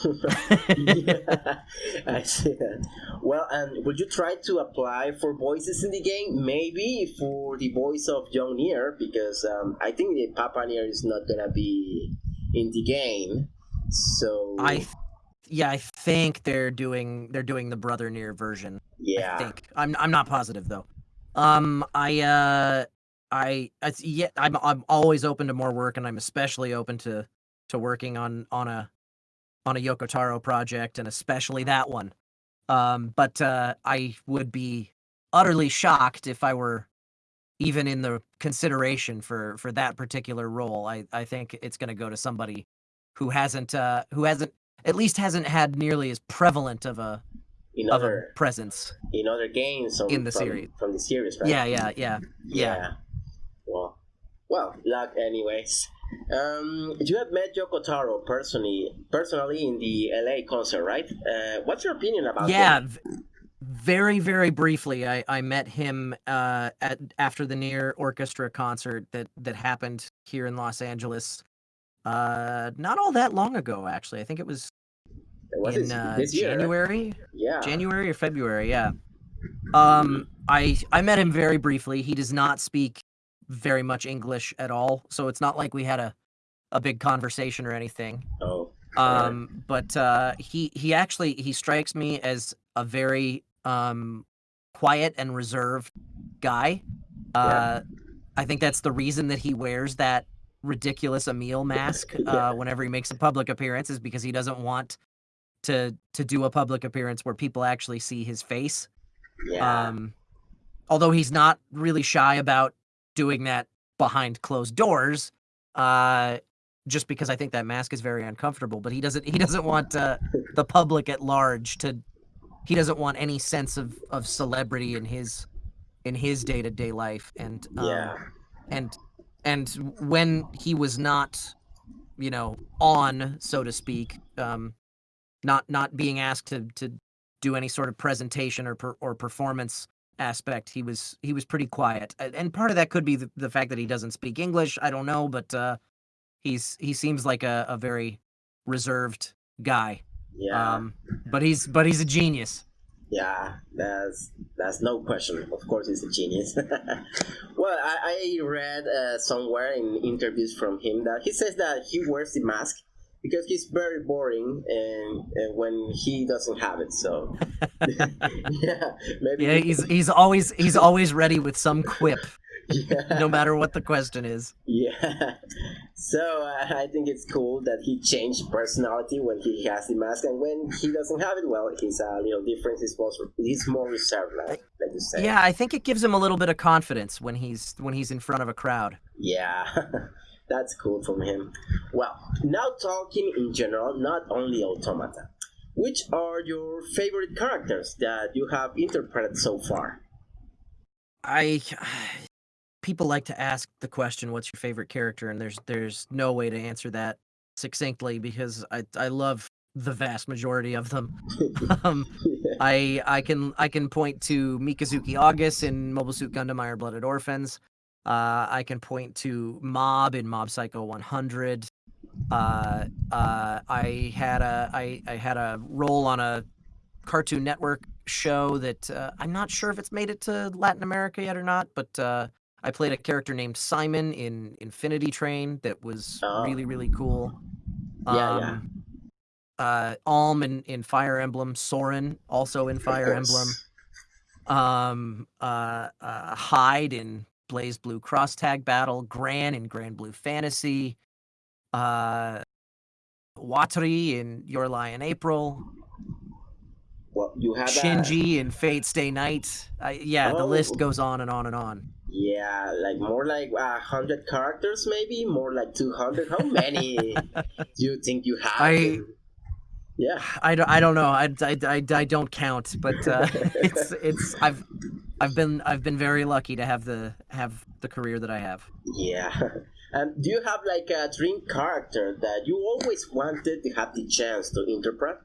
yeah, I see that. Well, and would you try to apply for voices in the game? Maybe for the voice of Young NieR, because um, I think the Papa NieR is not gonna be in the game. So I, yeah, I think they're doing they're doing the Brother NieR version. Yeah, I think I'm I'm not positive though. Um, I uh, I, I yeah, I'm I'm always open to more work, and I'm especially open to to working on on a on a Yoko Taro project, and especially that one. Um, but uh, I would be utterly shocked if I were even in the consideration for for that particular role. I I think it's going to go to somebody who hasn't uh, who hasn't at least hasn't had nearly as prevalent of a in of other, a presence in other games in the from, series from the series, right? Yeah, yeah, yeah, yeah. yeah. Well, well, luck, anyways. Um, you have met Yoko Taro personally, personally in the LA concert, right? Uh, what's your opinion about yeah, him? Very, very briefly. I, I met him uh, at after the Nier Orchestra concert that that happened here in Los Angeles. Uh, not all that long ago, actually. I think it was, was in uh, January. Yeah, January or February. Yeah. Um, I I met him very briefly. He does not speak very much English at all, so it's not like we had a a big conversation or anything. Oh. Um, but uh, he he actually he strikes me as a very um quiet and reserved guy. Uh, I think that's the reason that he wears that ridiculous Emil mask uh, Yeah. whenever he makes a public appearance, is because he doesn't want to to do a public appearance where people actually see his face. Yeah. Um, although he's not really shy about doing that behind closed doors, uh, just because I think that mask is very uncomfortable. But he doesn't he doesn't want uh, the public at large to. He doesn't want any sense of of celebrity in his in his day to day life, and um, yeah. and and when he was not, you know, on so to speak, um, not not being asked to to do any sort of presentation or per, or performance aspect, he was he was pretty quiet, and part of that could be the, the fact that he doesn't speak English. I don't know, but uh, he's he seems like a, a very reserved guy. Yeah. Um, but he's but he's a genius. Yeah, that's that's no question. Of course, he's a genius. well, I, I read uh, somewhere in interviews from him that he says that he wears the mask because he's very boring and, and when he doesn't have it. So yeah, maybe Yeah, he's he's always he's always ready with some quip, yeah. no matter what the question is. Yeah. So uh, I think it's cool that he changed personality when he has the mask, and when he doesn't have it, well, he's a little different. He's more, he's more reserved, like, like you said. Yeah, I think it gives him a little bit of confidence when he's when he's in front of a crowd. Yeah. That's cool from him. Well, now talking in general, not only Automata. Which are your favorite characters that you have interpreted so far? I people like to ask the question, "What's your favorite character?" and there's there's no way to answer that succinctly because I I love the vast majority of them. um, I I can I can point to Mikazuki Augus in Mobile Suit Gundam Iron Blooded Orphans. Uh, I can point to Mob in Mob Psycho 100. Uh, uh, I had a I, I had a role on a Cartoon Network show that uh, I'm not sure if it's made it to Latin America yet or not, but uh, I played a character named Simon in Infinity Train that was Oh. really really cool. Yeah, yeah. Um, Uh, Alm in, in Fire Emblem, Soren also in Fire. Emblem um uh, uh Hyde in BlazBlue Cross Tag Battle, Gran in Granblue Fantasy, uh Watari in Your Lie in April, Well, you have Shinji in Fate Stay Night. I, yeah, the Oh. list goes on and on and on. Yeah, like more like a hundred characters, maybe more like two hundred. How many do you think you have? I- yeah, I don't, I don't know. I, I, I, I don't count, but uh, it's it's I've I've been I've been very lucky to have the have the career that I have. yeah. Um, do you have like a dream character that you always wanted to have the chance to interpret?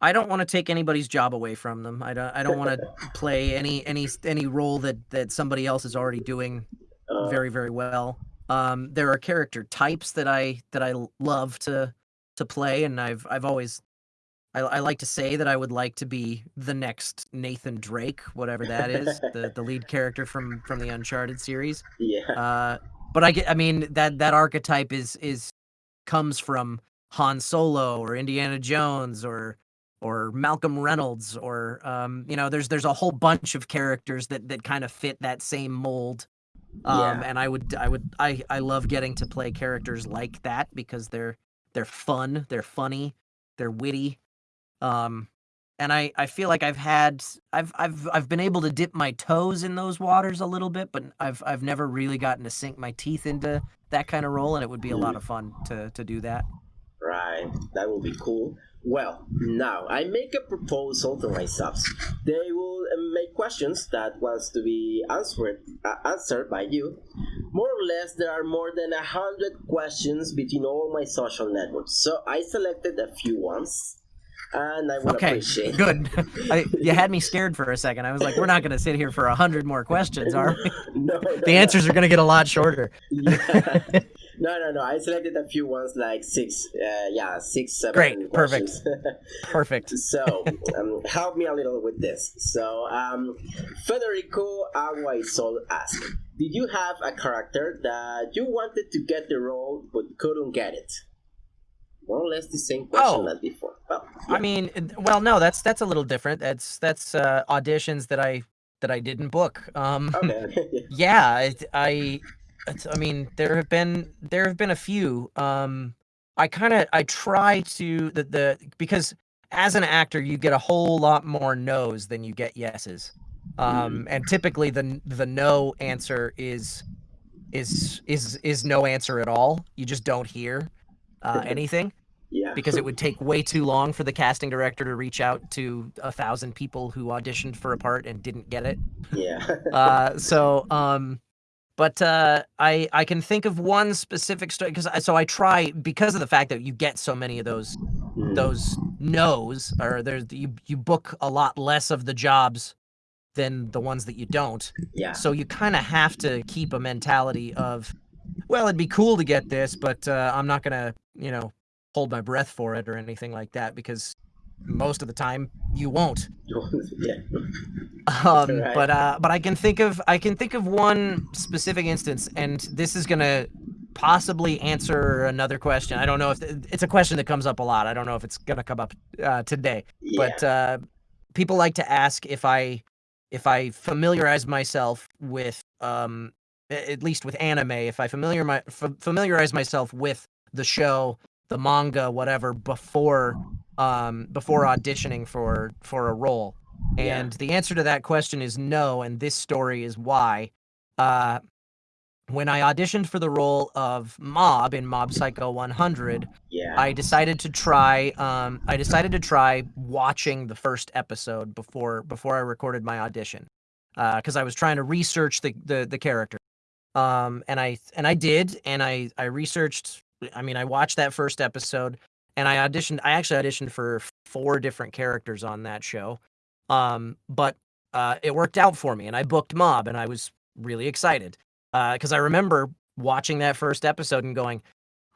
I don't want to take anybody's job away from them. I don't I don't want to play any any any role that that somebody else is already doing Uh, very very well. Um, there are character types that I that I love to to play, and I've I've always I, I like to say that I would like to be the next Nathan Drake, whatever that is, the the lead character from from the Uncharted series. yeah, Uh, but I get I mean that that archetype is is comes from Han Solo or Indiana Jones or or Malcolm Reynolds or um, you know there's there's a whole bunch of characters that that kind of fit that same mold. Um, Yeah. and I would I would I I love getting to play characters like that because they're they're fun, they're funny, they're witty. Um and I, I feel like I've had I've I've I've been able to dip my toes in those waters a little bit, but I've I've never really gotten to sink my teeth into that kind of role, and it would be a lot of fun to to do that. Right. That will be cool. Well, now I make a proposal to my subs. They will uh, make questions that wants to be answered uh, answered by you. More or less, there are more than a hundred questions between all my social networks. So I selected a few ones, and I would Okay, appreciate. good. I, you had me scared for a second. I was like, we're not going to sit here for a hundred more questions, are we? no, no, The answers are going to get a lot shorter. Yeah. No, no, no. I selected a few ones like six. Uh, yeah, six, seven. Great, perfect. Perfect. so um, help me a little with this. So um, Federico Aguaisol asked, "Did you have a character that you wanted to get the role but couldn't get it?" More or less the same question Oh. as before. Well, I mean, well, no, that's that's a little different. That's that's uh, auditions that I that I didn't book. Um, Okay. yeah, I, it's, I mean, there have been there have been a few. Um, I kind of I try to the the because as an actor you get a whole lot more no's than you get yeses, um, and typically the the no answer is is is is no answer at all. You just don't hear uh, anything yeah. because it would take way too long for the casting director to reach out to a thousand people who auditioned for a part and didn't get it. yeah. Uh, so, um, but uh, I I can think of one specific story because so I try because of the fact that you get so many of those Mm. those no's or there's you you book a lot less of the jobs than the ones that you don't. yeah. So you kind of have to keep a mentality of, well, it'd be cool to get this, but uh, I'm not gonna, you know, hold my breath for it or anything like that because most of the time you won't. yeah. Um, Right. But uh, but I can think of I can think of one specific instance, and this is gonna possibly answer another question. I don't know if it's a question that comes up a lot. I don't know if it's gonna come up uh, today Yeah. but uh, people like to ask if I if I familiarize myself with um at least with anime, if I familiar my f- familiarize myself with the show, the manga, whatever before um before auditioning for for a role. Yeah. And the answer to that question is no, and this story is why. Uh when I auditioned for the role of Mob in Mob Psycho 100, yeah. I decided to try. Um, I decided to try watching the first episode before before I recorded my audition, because I was trying to research the the, the character. Um, and I and I did, and I I researched. I mean, I watched that first episode, and I auditioned. I actually auditioned for four different characters on that show. Um, but uh, it worked out for me, and I booked Mob, and I was really excited because I remember watching that first episode and going,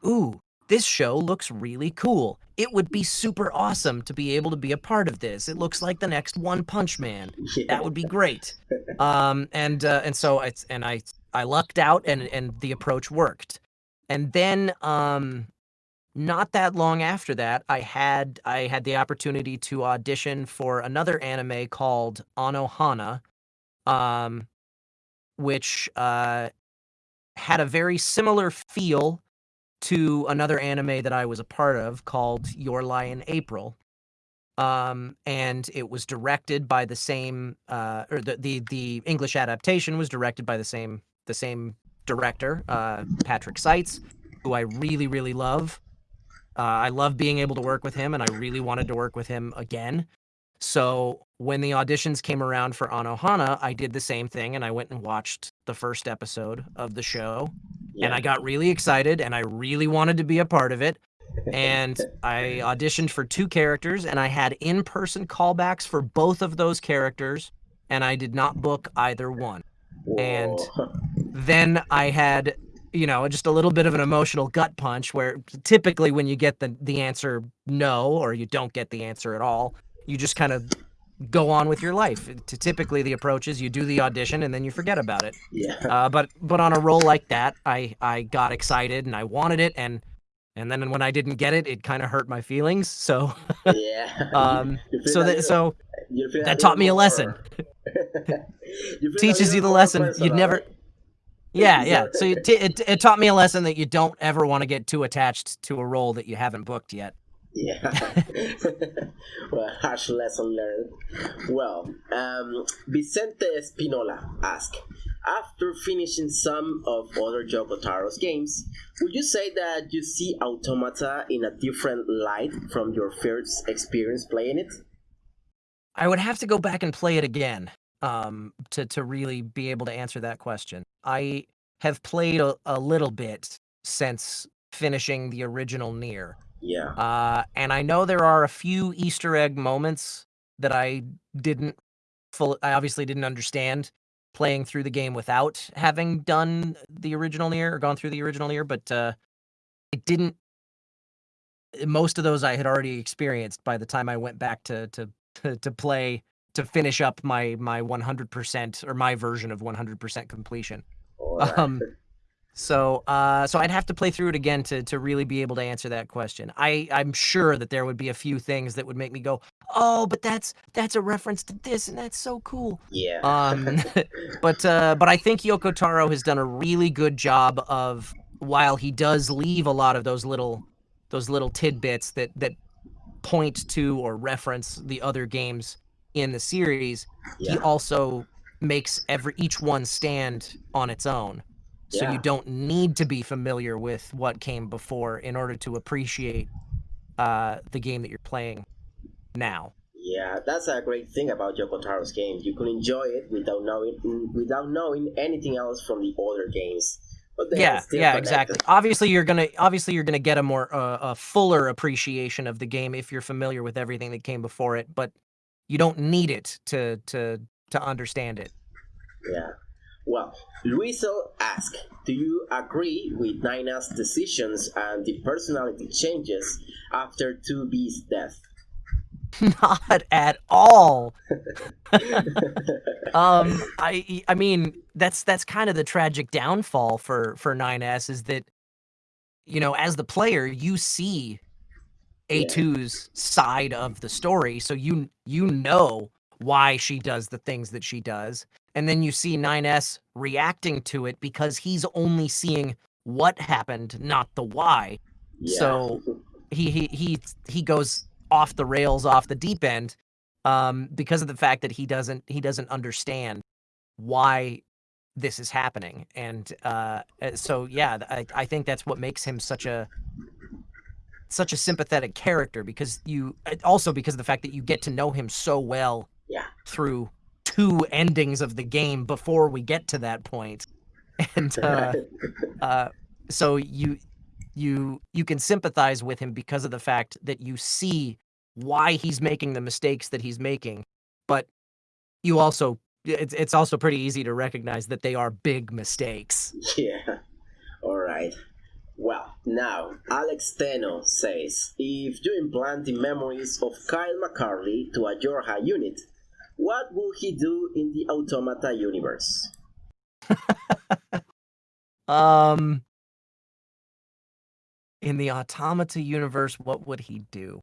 "Ooh, this show looks really cool. It would be super awesome to be able to be a part of this. It looks like the next One Punch Man. yeah. That would be great." Um, and uh, and so it's and I I lucked out, and and the approach worked. And then um, not that long after that, I had I had the opportunity to audition for another anime called Anohana, um, which uh, had a very similar feel to another anime that I was a part of called Your Lie in April. Um, and it was directed by the same, uh, or the, the the English adaptation was directed by the same the same director, uh, Patrick Seitz, who I really really love. Uh, I love being able to work with him, and I really wanted to work with him again. So when the auditions came around for Anohana, I did the same thing, and I went and watched the first episode of the show, yeah. and I got really excited, and I really wanted to be a part of it. And I auditioned for two characters, and I had in-person callbacks for both of those characters, and I did not book either one. And- Then I had, you know, just a little bit of an emotional gut punch where typically when you get the the answer no or you don't get the answer at all, you just kind of go on with your life. T- Typically the approach is you do the audition and then you forget about it. yeah. Uh, but but on a role like that, I I got excited and I wanted it and and then when I didn't get it, it kind of hurt my feelings. So yeah. um so a that so that taught me a lesson. You Teaches you the lesson. You'd never- right? yeah yeah. So it, it it taught me a lesson that you don't ever want to get too attached to a role that you haven't booked yet. Yeah. well, harsh lesson learned. Well, um, Vicente Espinola asked, after finishing some of other Yoko Taro's games, would you say that you see Automata in a different light from your first experience playing it? I would have to go back and play it again um, to to really be able to answer that question. I have played a, a little bit since finishing the original Nier, Yeah. uh, and I know there are a few Easter egg moments that I didn't full. I obviously didn't understand playing through the game without having done the original Nier or gone through the original Nier, but uh, it didn't. Most of those I had already experienced by the time I went back to to to, to play to finish up my my 100% or my version of 100% completion. Um, So, uh, so I'd have to play through it again to to really be able to answer that question. I I'm sure that there would be a few things that would make me go, oh, but that's that's a reference to this, and that's so cool. Yeah. Um, but uh, but I think Yoko Taro has done a really good job of while he does leave a lot of those little those little tidbits that that point to or reference the other games in the series, yeah. he also makes every each one stand on its own. So Yeah. you don't need to be familiar with what came before in order to appreciate uh, the game that you're playing now. Yeah, that's a great thing about Yoko Taro's game. You can enjoy it without knowing without knowing anything else from the other games. But yeah, yeah, connected. exactly. Obviously, you're gonna obviously you're gonna get a more uh, a fuller appreciation of the game if you're familiar with everything that came before it, but you don't need it to to to understand it. Yeah. Well, Luisel asked, do you agree with Nina's decisions and the personality changes after 2B's death? Not at all. um, I I mean that's that's kind of the tragic downfall for for 9S is that you know as the player you see A2's side of the story, so you you know why she does the things that she does, and then you see 9S reacting to it because he's only seeing what happened, not the why. Yeah. So he he he he goes off the rails, off the deep end, um, because of the fact that he doesn't he doesn't understand why this is happening, and uh, uh, so yeah, I I think that's what makes him such a such a sympathetic character because you also because of the fact that you get to know him so well Yeah. through two endings of the game before we get to that point, and uh, uh, so you you you can sympathize with him because of the fact that you see why he's making the mistakes that he's making but you also it's it's also pretty easy to recognize that they are big mistakes Yeah. All right. Well, now Alex Teno says, if you implant the memories of Kyle McCarley to a Yorha unit, what will he do in the Automata universe? um in the automata universe what would he do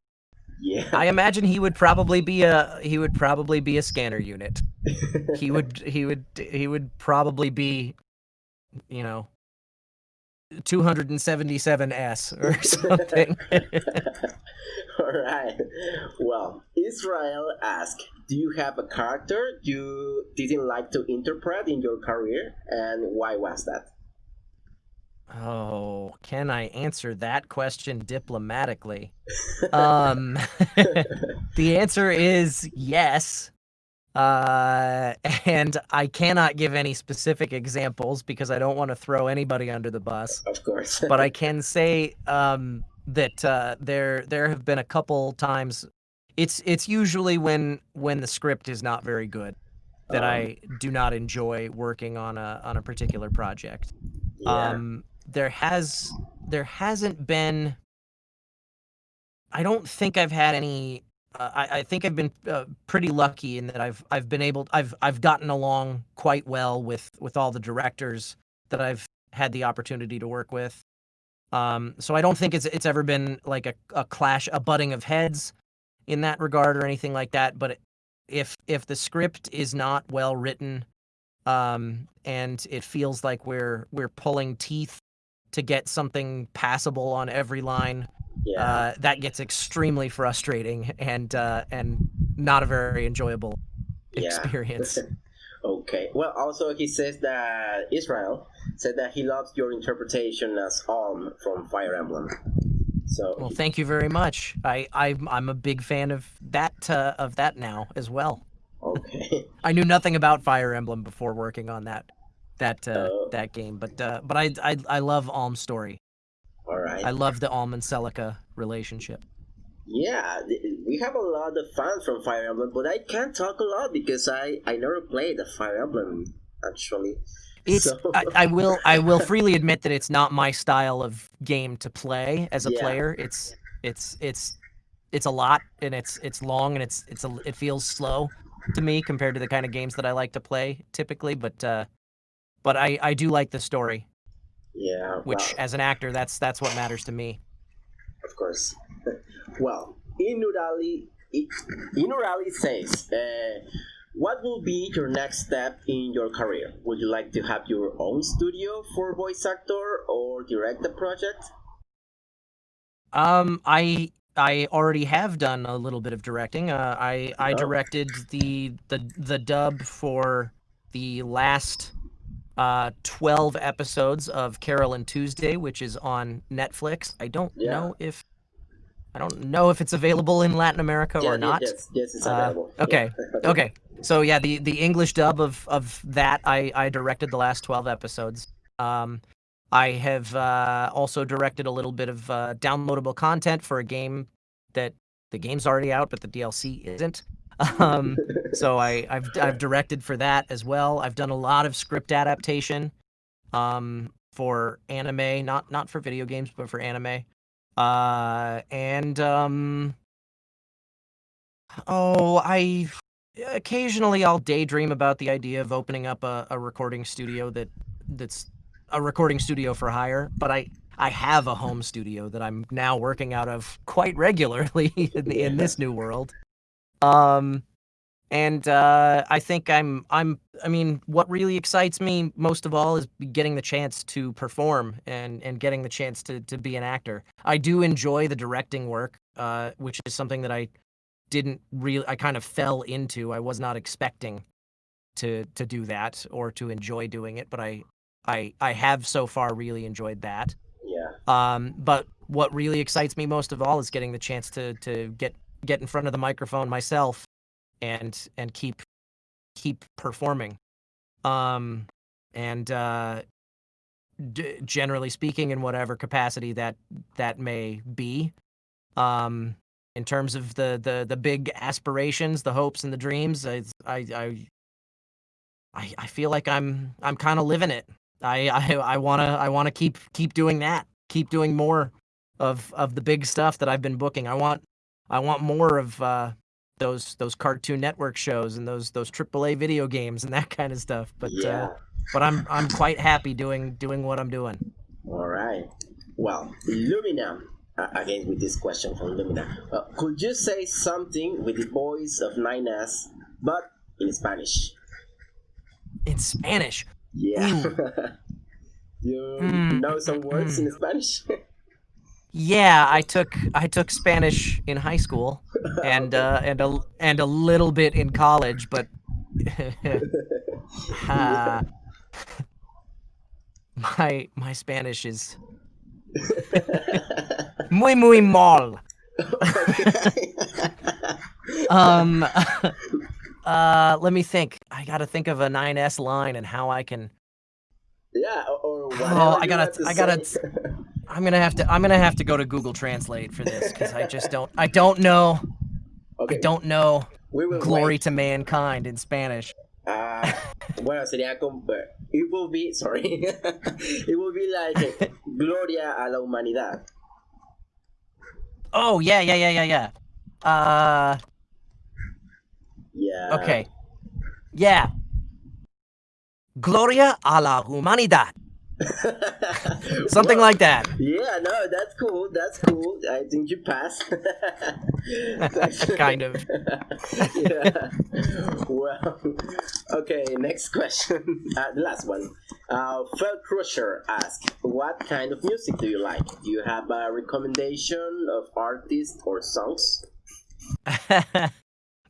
Yeah. i imagine he would probably be a he would probably be a scanner unit he would he would he would probably be you know 277s or something All right. Well, Israel asked, "Do you have a character you didn't like to interpret in your career, and why was that?" oh can i answer that question diplomatically um the answer is yes uh and i cannot give any specific examples because i don't want to throw anybody under the bus Of course. but I can say um, that uh, there there have been a couple times. It's it's usually when when the script is not very good that Um, I do not enjoy working on a on a particular project. yeah. Um, there has there hasn't been. I don't think I've had any. Uh, I, I think I've been uh, pretty lucky in that I've I've been able I've I've gotten along quite well with with all the directors that I've had the opportunity to work with. Um, so I don't think it's it's ever been like a, a clash, a butting of heads in that regard or anything like that. But if if the script is not well written, um, and it feels like we're we're pulling teeth to get something passable on every line, yeah. uh, that gets extremely frustrating and uh, and not a very enjoyable Yeah. experience. Okay. Well, also he says that Israel said that he loves your interpretation as Alm from Fire Emblem. So Well, thank you very much. I I'm, I'm a big fan of that uh, of that now as well. okay. I knew nothing about Fire Emblem before working on that that uh, Oh. that game, but uh, but I, I I love Alm's story. All right. I love the Alm and Celica relationship. Yeah, we have a lot of fans from Fire Emblem, but I can't talk a lot because I I never played the Fire Emblem actually. It's So- I, I will I will freely admit that it's not my style of game to play as a Yeah. player. It's it's it's it's a lot and it's it's long and it's it's a it feels slow to me compared to the kind of games that I like to play typically. But uh, but I I do like the story. Yeah. Which, as an actor, that's that's what matters to me. Of course. well, Inurali, Inurali says, uh, "What will be your next step in your career? Would you like to have your own studio for voice actor or direct a project?" Um, I I already have done a little bit of directing. Uh, I I oh. directed the the the dub for the last uh, 12 episodes of Carole and Tuesday, which is on Netflix. I don't yeah. know if I don't know if it's available in Latin America yeah, or not. Yes, yes, it's available. Uh, okay, yeah. okay. So yeah, the the English dub of of that I I directed the last 12 episodes. Um, I have uh, also directed a little bit of uh, downloadable content for a game that the game's already out, but the DLC isn't. Um, so I, I've I've directed for that as well. I've done a lot of script adaptation um, for anime, not not for video games, but for anime. Uh, and um, oh, I occasionally I'll daydream about the idea of opening up a, a recording studio that that's a recording studio for hire, but I I have a home studio that I'm now working out of quite regularly in, the, in this new world. Um, and uh, I think I'm I'm I mean, what really excites me most of all is getting the chance to perform and and getting the chance to to be an actor. I do enjoy the directing work, uh, which is something that I didn't really I kind of fell into. I was not expecting to to do that or to enjoy doing it, but I I I have so far really enjoyed that. Yeah. Um, but what really excites me most of all is getting the chance to to get get in front of the microphone myself and and keep keep performing. Um, and uh, d- generally speaking, in whatever capacity that that may be. Um, in terms of the the the big aspirations, the hopes and the dreams, I I I I feel like I'm I'm kind of living it. I I I wanna I wanna keep keep doing that. Keep doing more of of the big stuff that I've been booking. I want I want more of uh, those those Cartoon Network shows and those those AAA video games and that kind of stuff. But uh, yeah. uh, but I'm I'm quite happy doing doing what I'm doing. All right. Well, Lumina. Uh, again with this question from Lumina. Uh, could you say something with the voice of Nines, but in Spanish? In Spanish. Yeah. you mm. know some words in Spanish? yeah, I took I took Spanish in high school and uh, and a and a little bit in college, but uh, my my Spanish is muy muy mal. um uh, let me think. I gotta think of a 9S line and how I can. Yeah, or oh, I gotta, I gotta. I'm gonna have to. I'm gonna have to go to Google Translate for this because I just don't. I don't know. Okay. I don't know. Glory wait. to mankind in Spanish. Uh, bueno, sería como. It will be. Sorry. it will be like Gloria a la humanidad. Oh yeah, yeah, yeah, yeah, yeah. Uh. Yeah. Okay. Yeah. Gloria a la humanidad. Something well, like that. Yeah, no, that's cool. That's cool. I think you passed. kind of. yeah. Well, okay, next question. Uh, the last one. Uh, Fel Crusher asks, what kind of music do you like? Do you have a recommendation of artists or songs?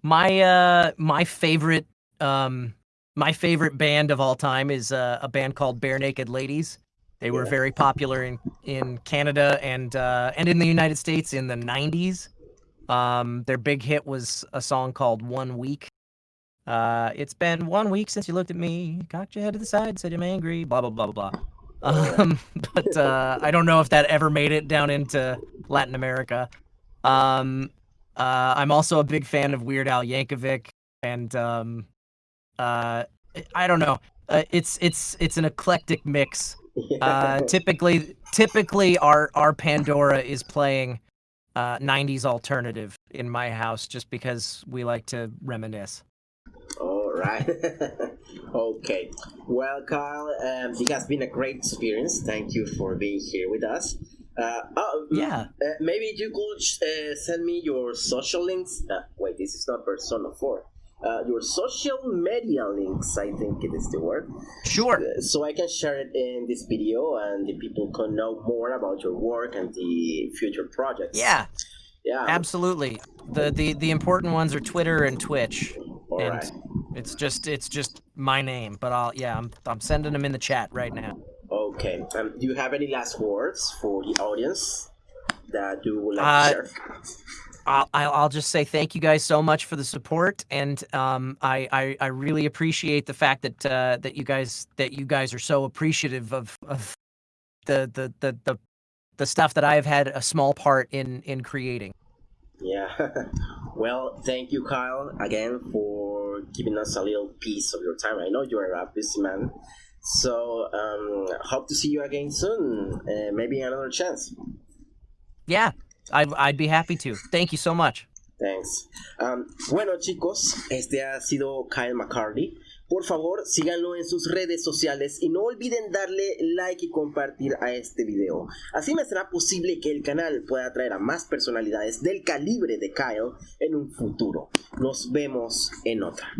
My uh my favorite um my favorite band of all time is uh, a band called Barenaked Ladies. They were very popular in in Canada and uh and in the United States in the 90s. Um their big hit was a song called One Week. Uh it's been one week since you looked at me, cocked your head to the side, said I'm angry, blah blah blah blah blah. Um but uh I don't know if that ever made it down into Latin America. Um uh, I'm also a big fan of Weird Al Yankovic, and um, uh, I don't know. Uh, it's it's it's an eclectic mix. Uh, typically, typically our our Pandora is playing uh, 90s alternative in my house, just because we like to reminisce. All right. okay. Well, Kyle, um, it has been a great experience. Thank you for being here with us. Uh, oh, yeah. Uh, maybe you could uh, send me your social links. Uh, wait, this is not Persona 4. Uh, your social media links, I think it is the word. Sure. Uh, so I can share it in this video and the people can know more about your work and the future projects. Yeah. Yeah. Absolutely. The the the important ones are Twitter and Twitch. All and right. it's just it's just my name, but I'll yeah, I'm I'm sending them in the chat right now. Okay. Um, do you have any last words for the audience that you would like Uh, to share? I'll, I'll I'll just say thank you guys so much for the support, and um, I, I I really appreciate the fact that uh, that you guys that you guys are so appreciative of of the the the the, the stuff that I have had a small part in in creating. Yeah. well, thank you, Kyle, again for giving us a little piece of your time. I know you're a busy man. So, um, hope to see you again soon. Uh, maybe another chance. Yeah, I'd I'd be happy to. Thank you so much. Thanks. Um, bueno, chicos, este ha sido Kyle McCarthy. Por favor, síganlo en sus redes sociales y no olviden darle like y compartir a este video. Así me será posible que el canal pueda atraer a más personalidades del calibre de Kyle en un futuro. Nos vemos en otra.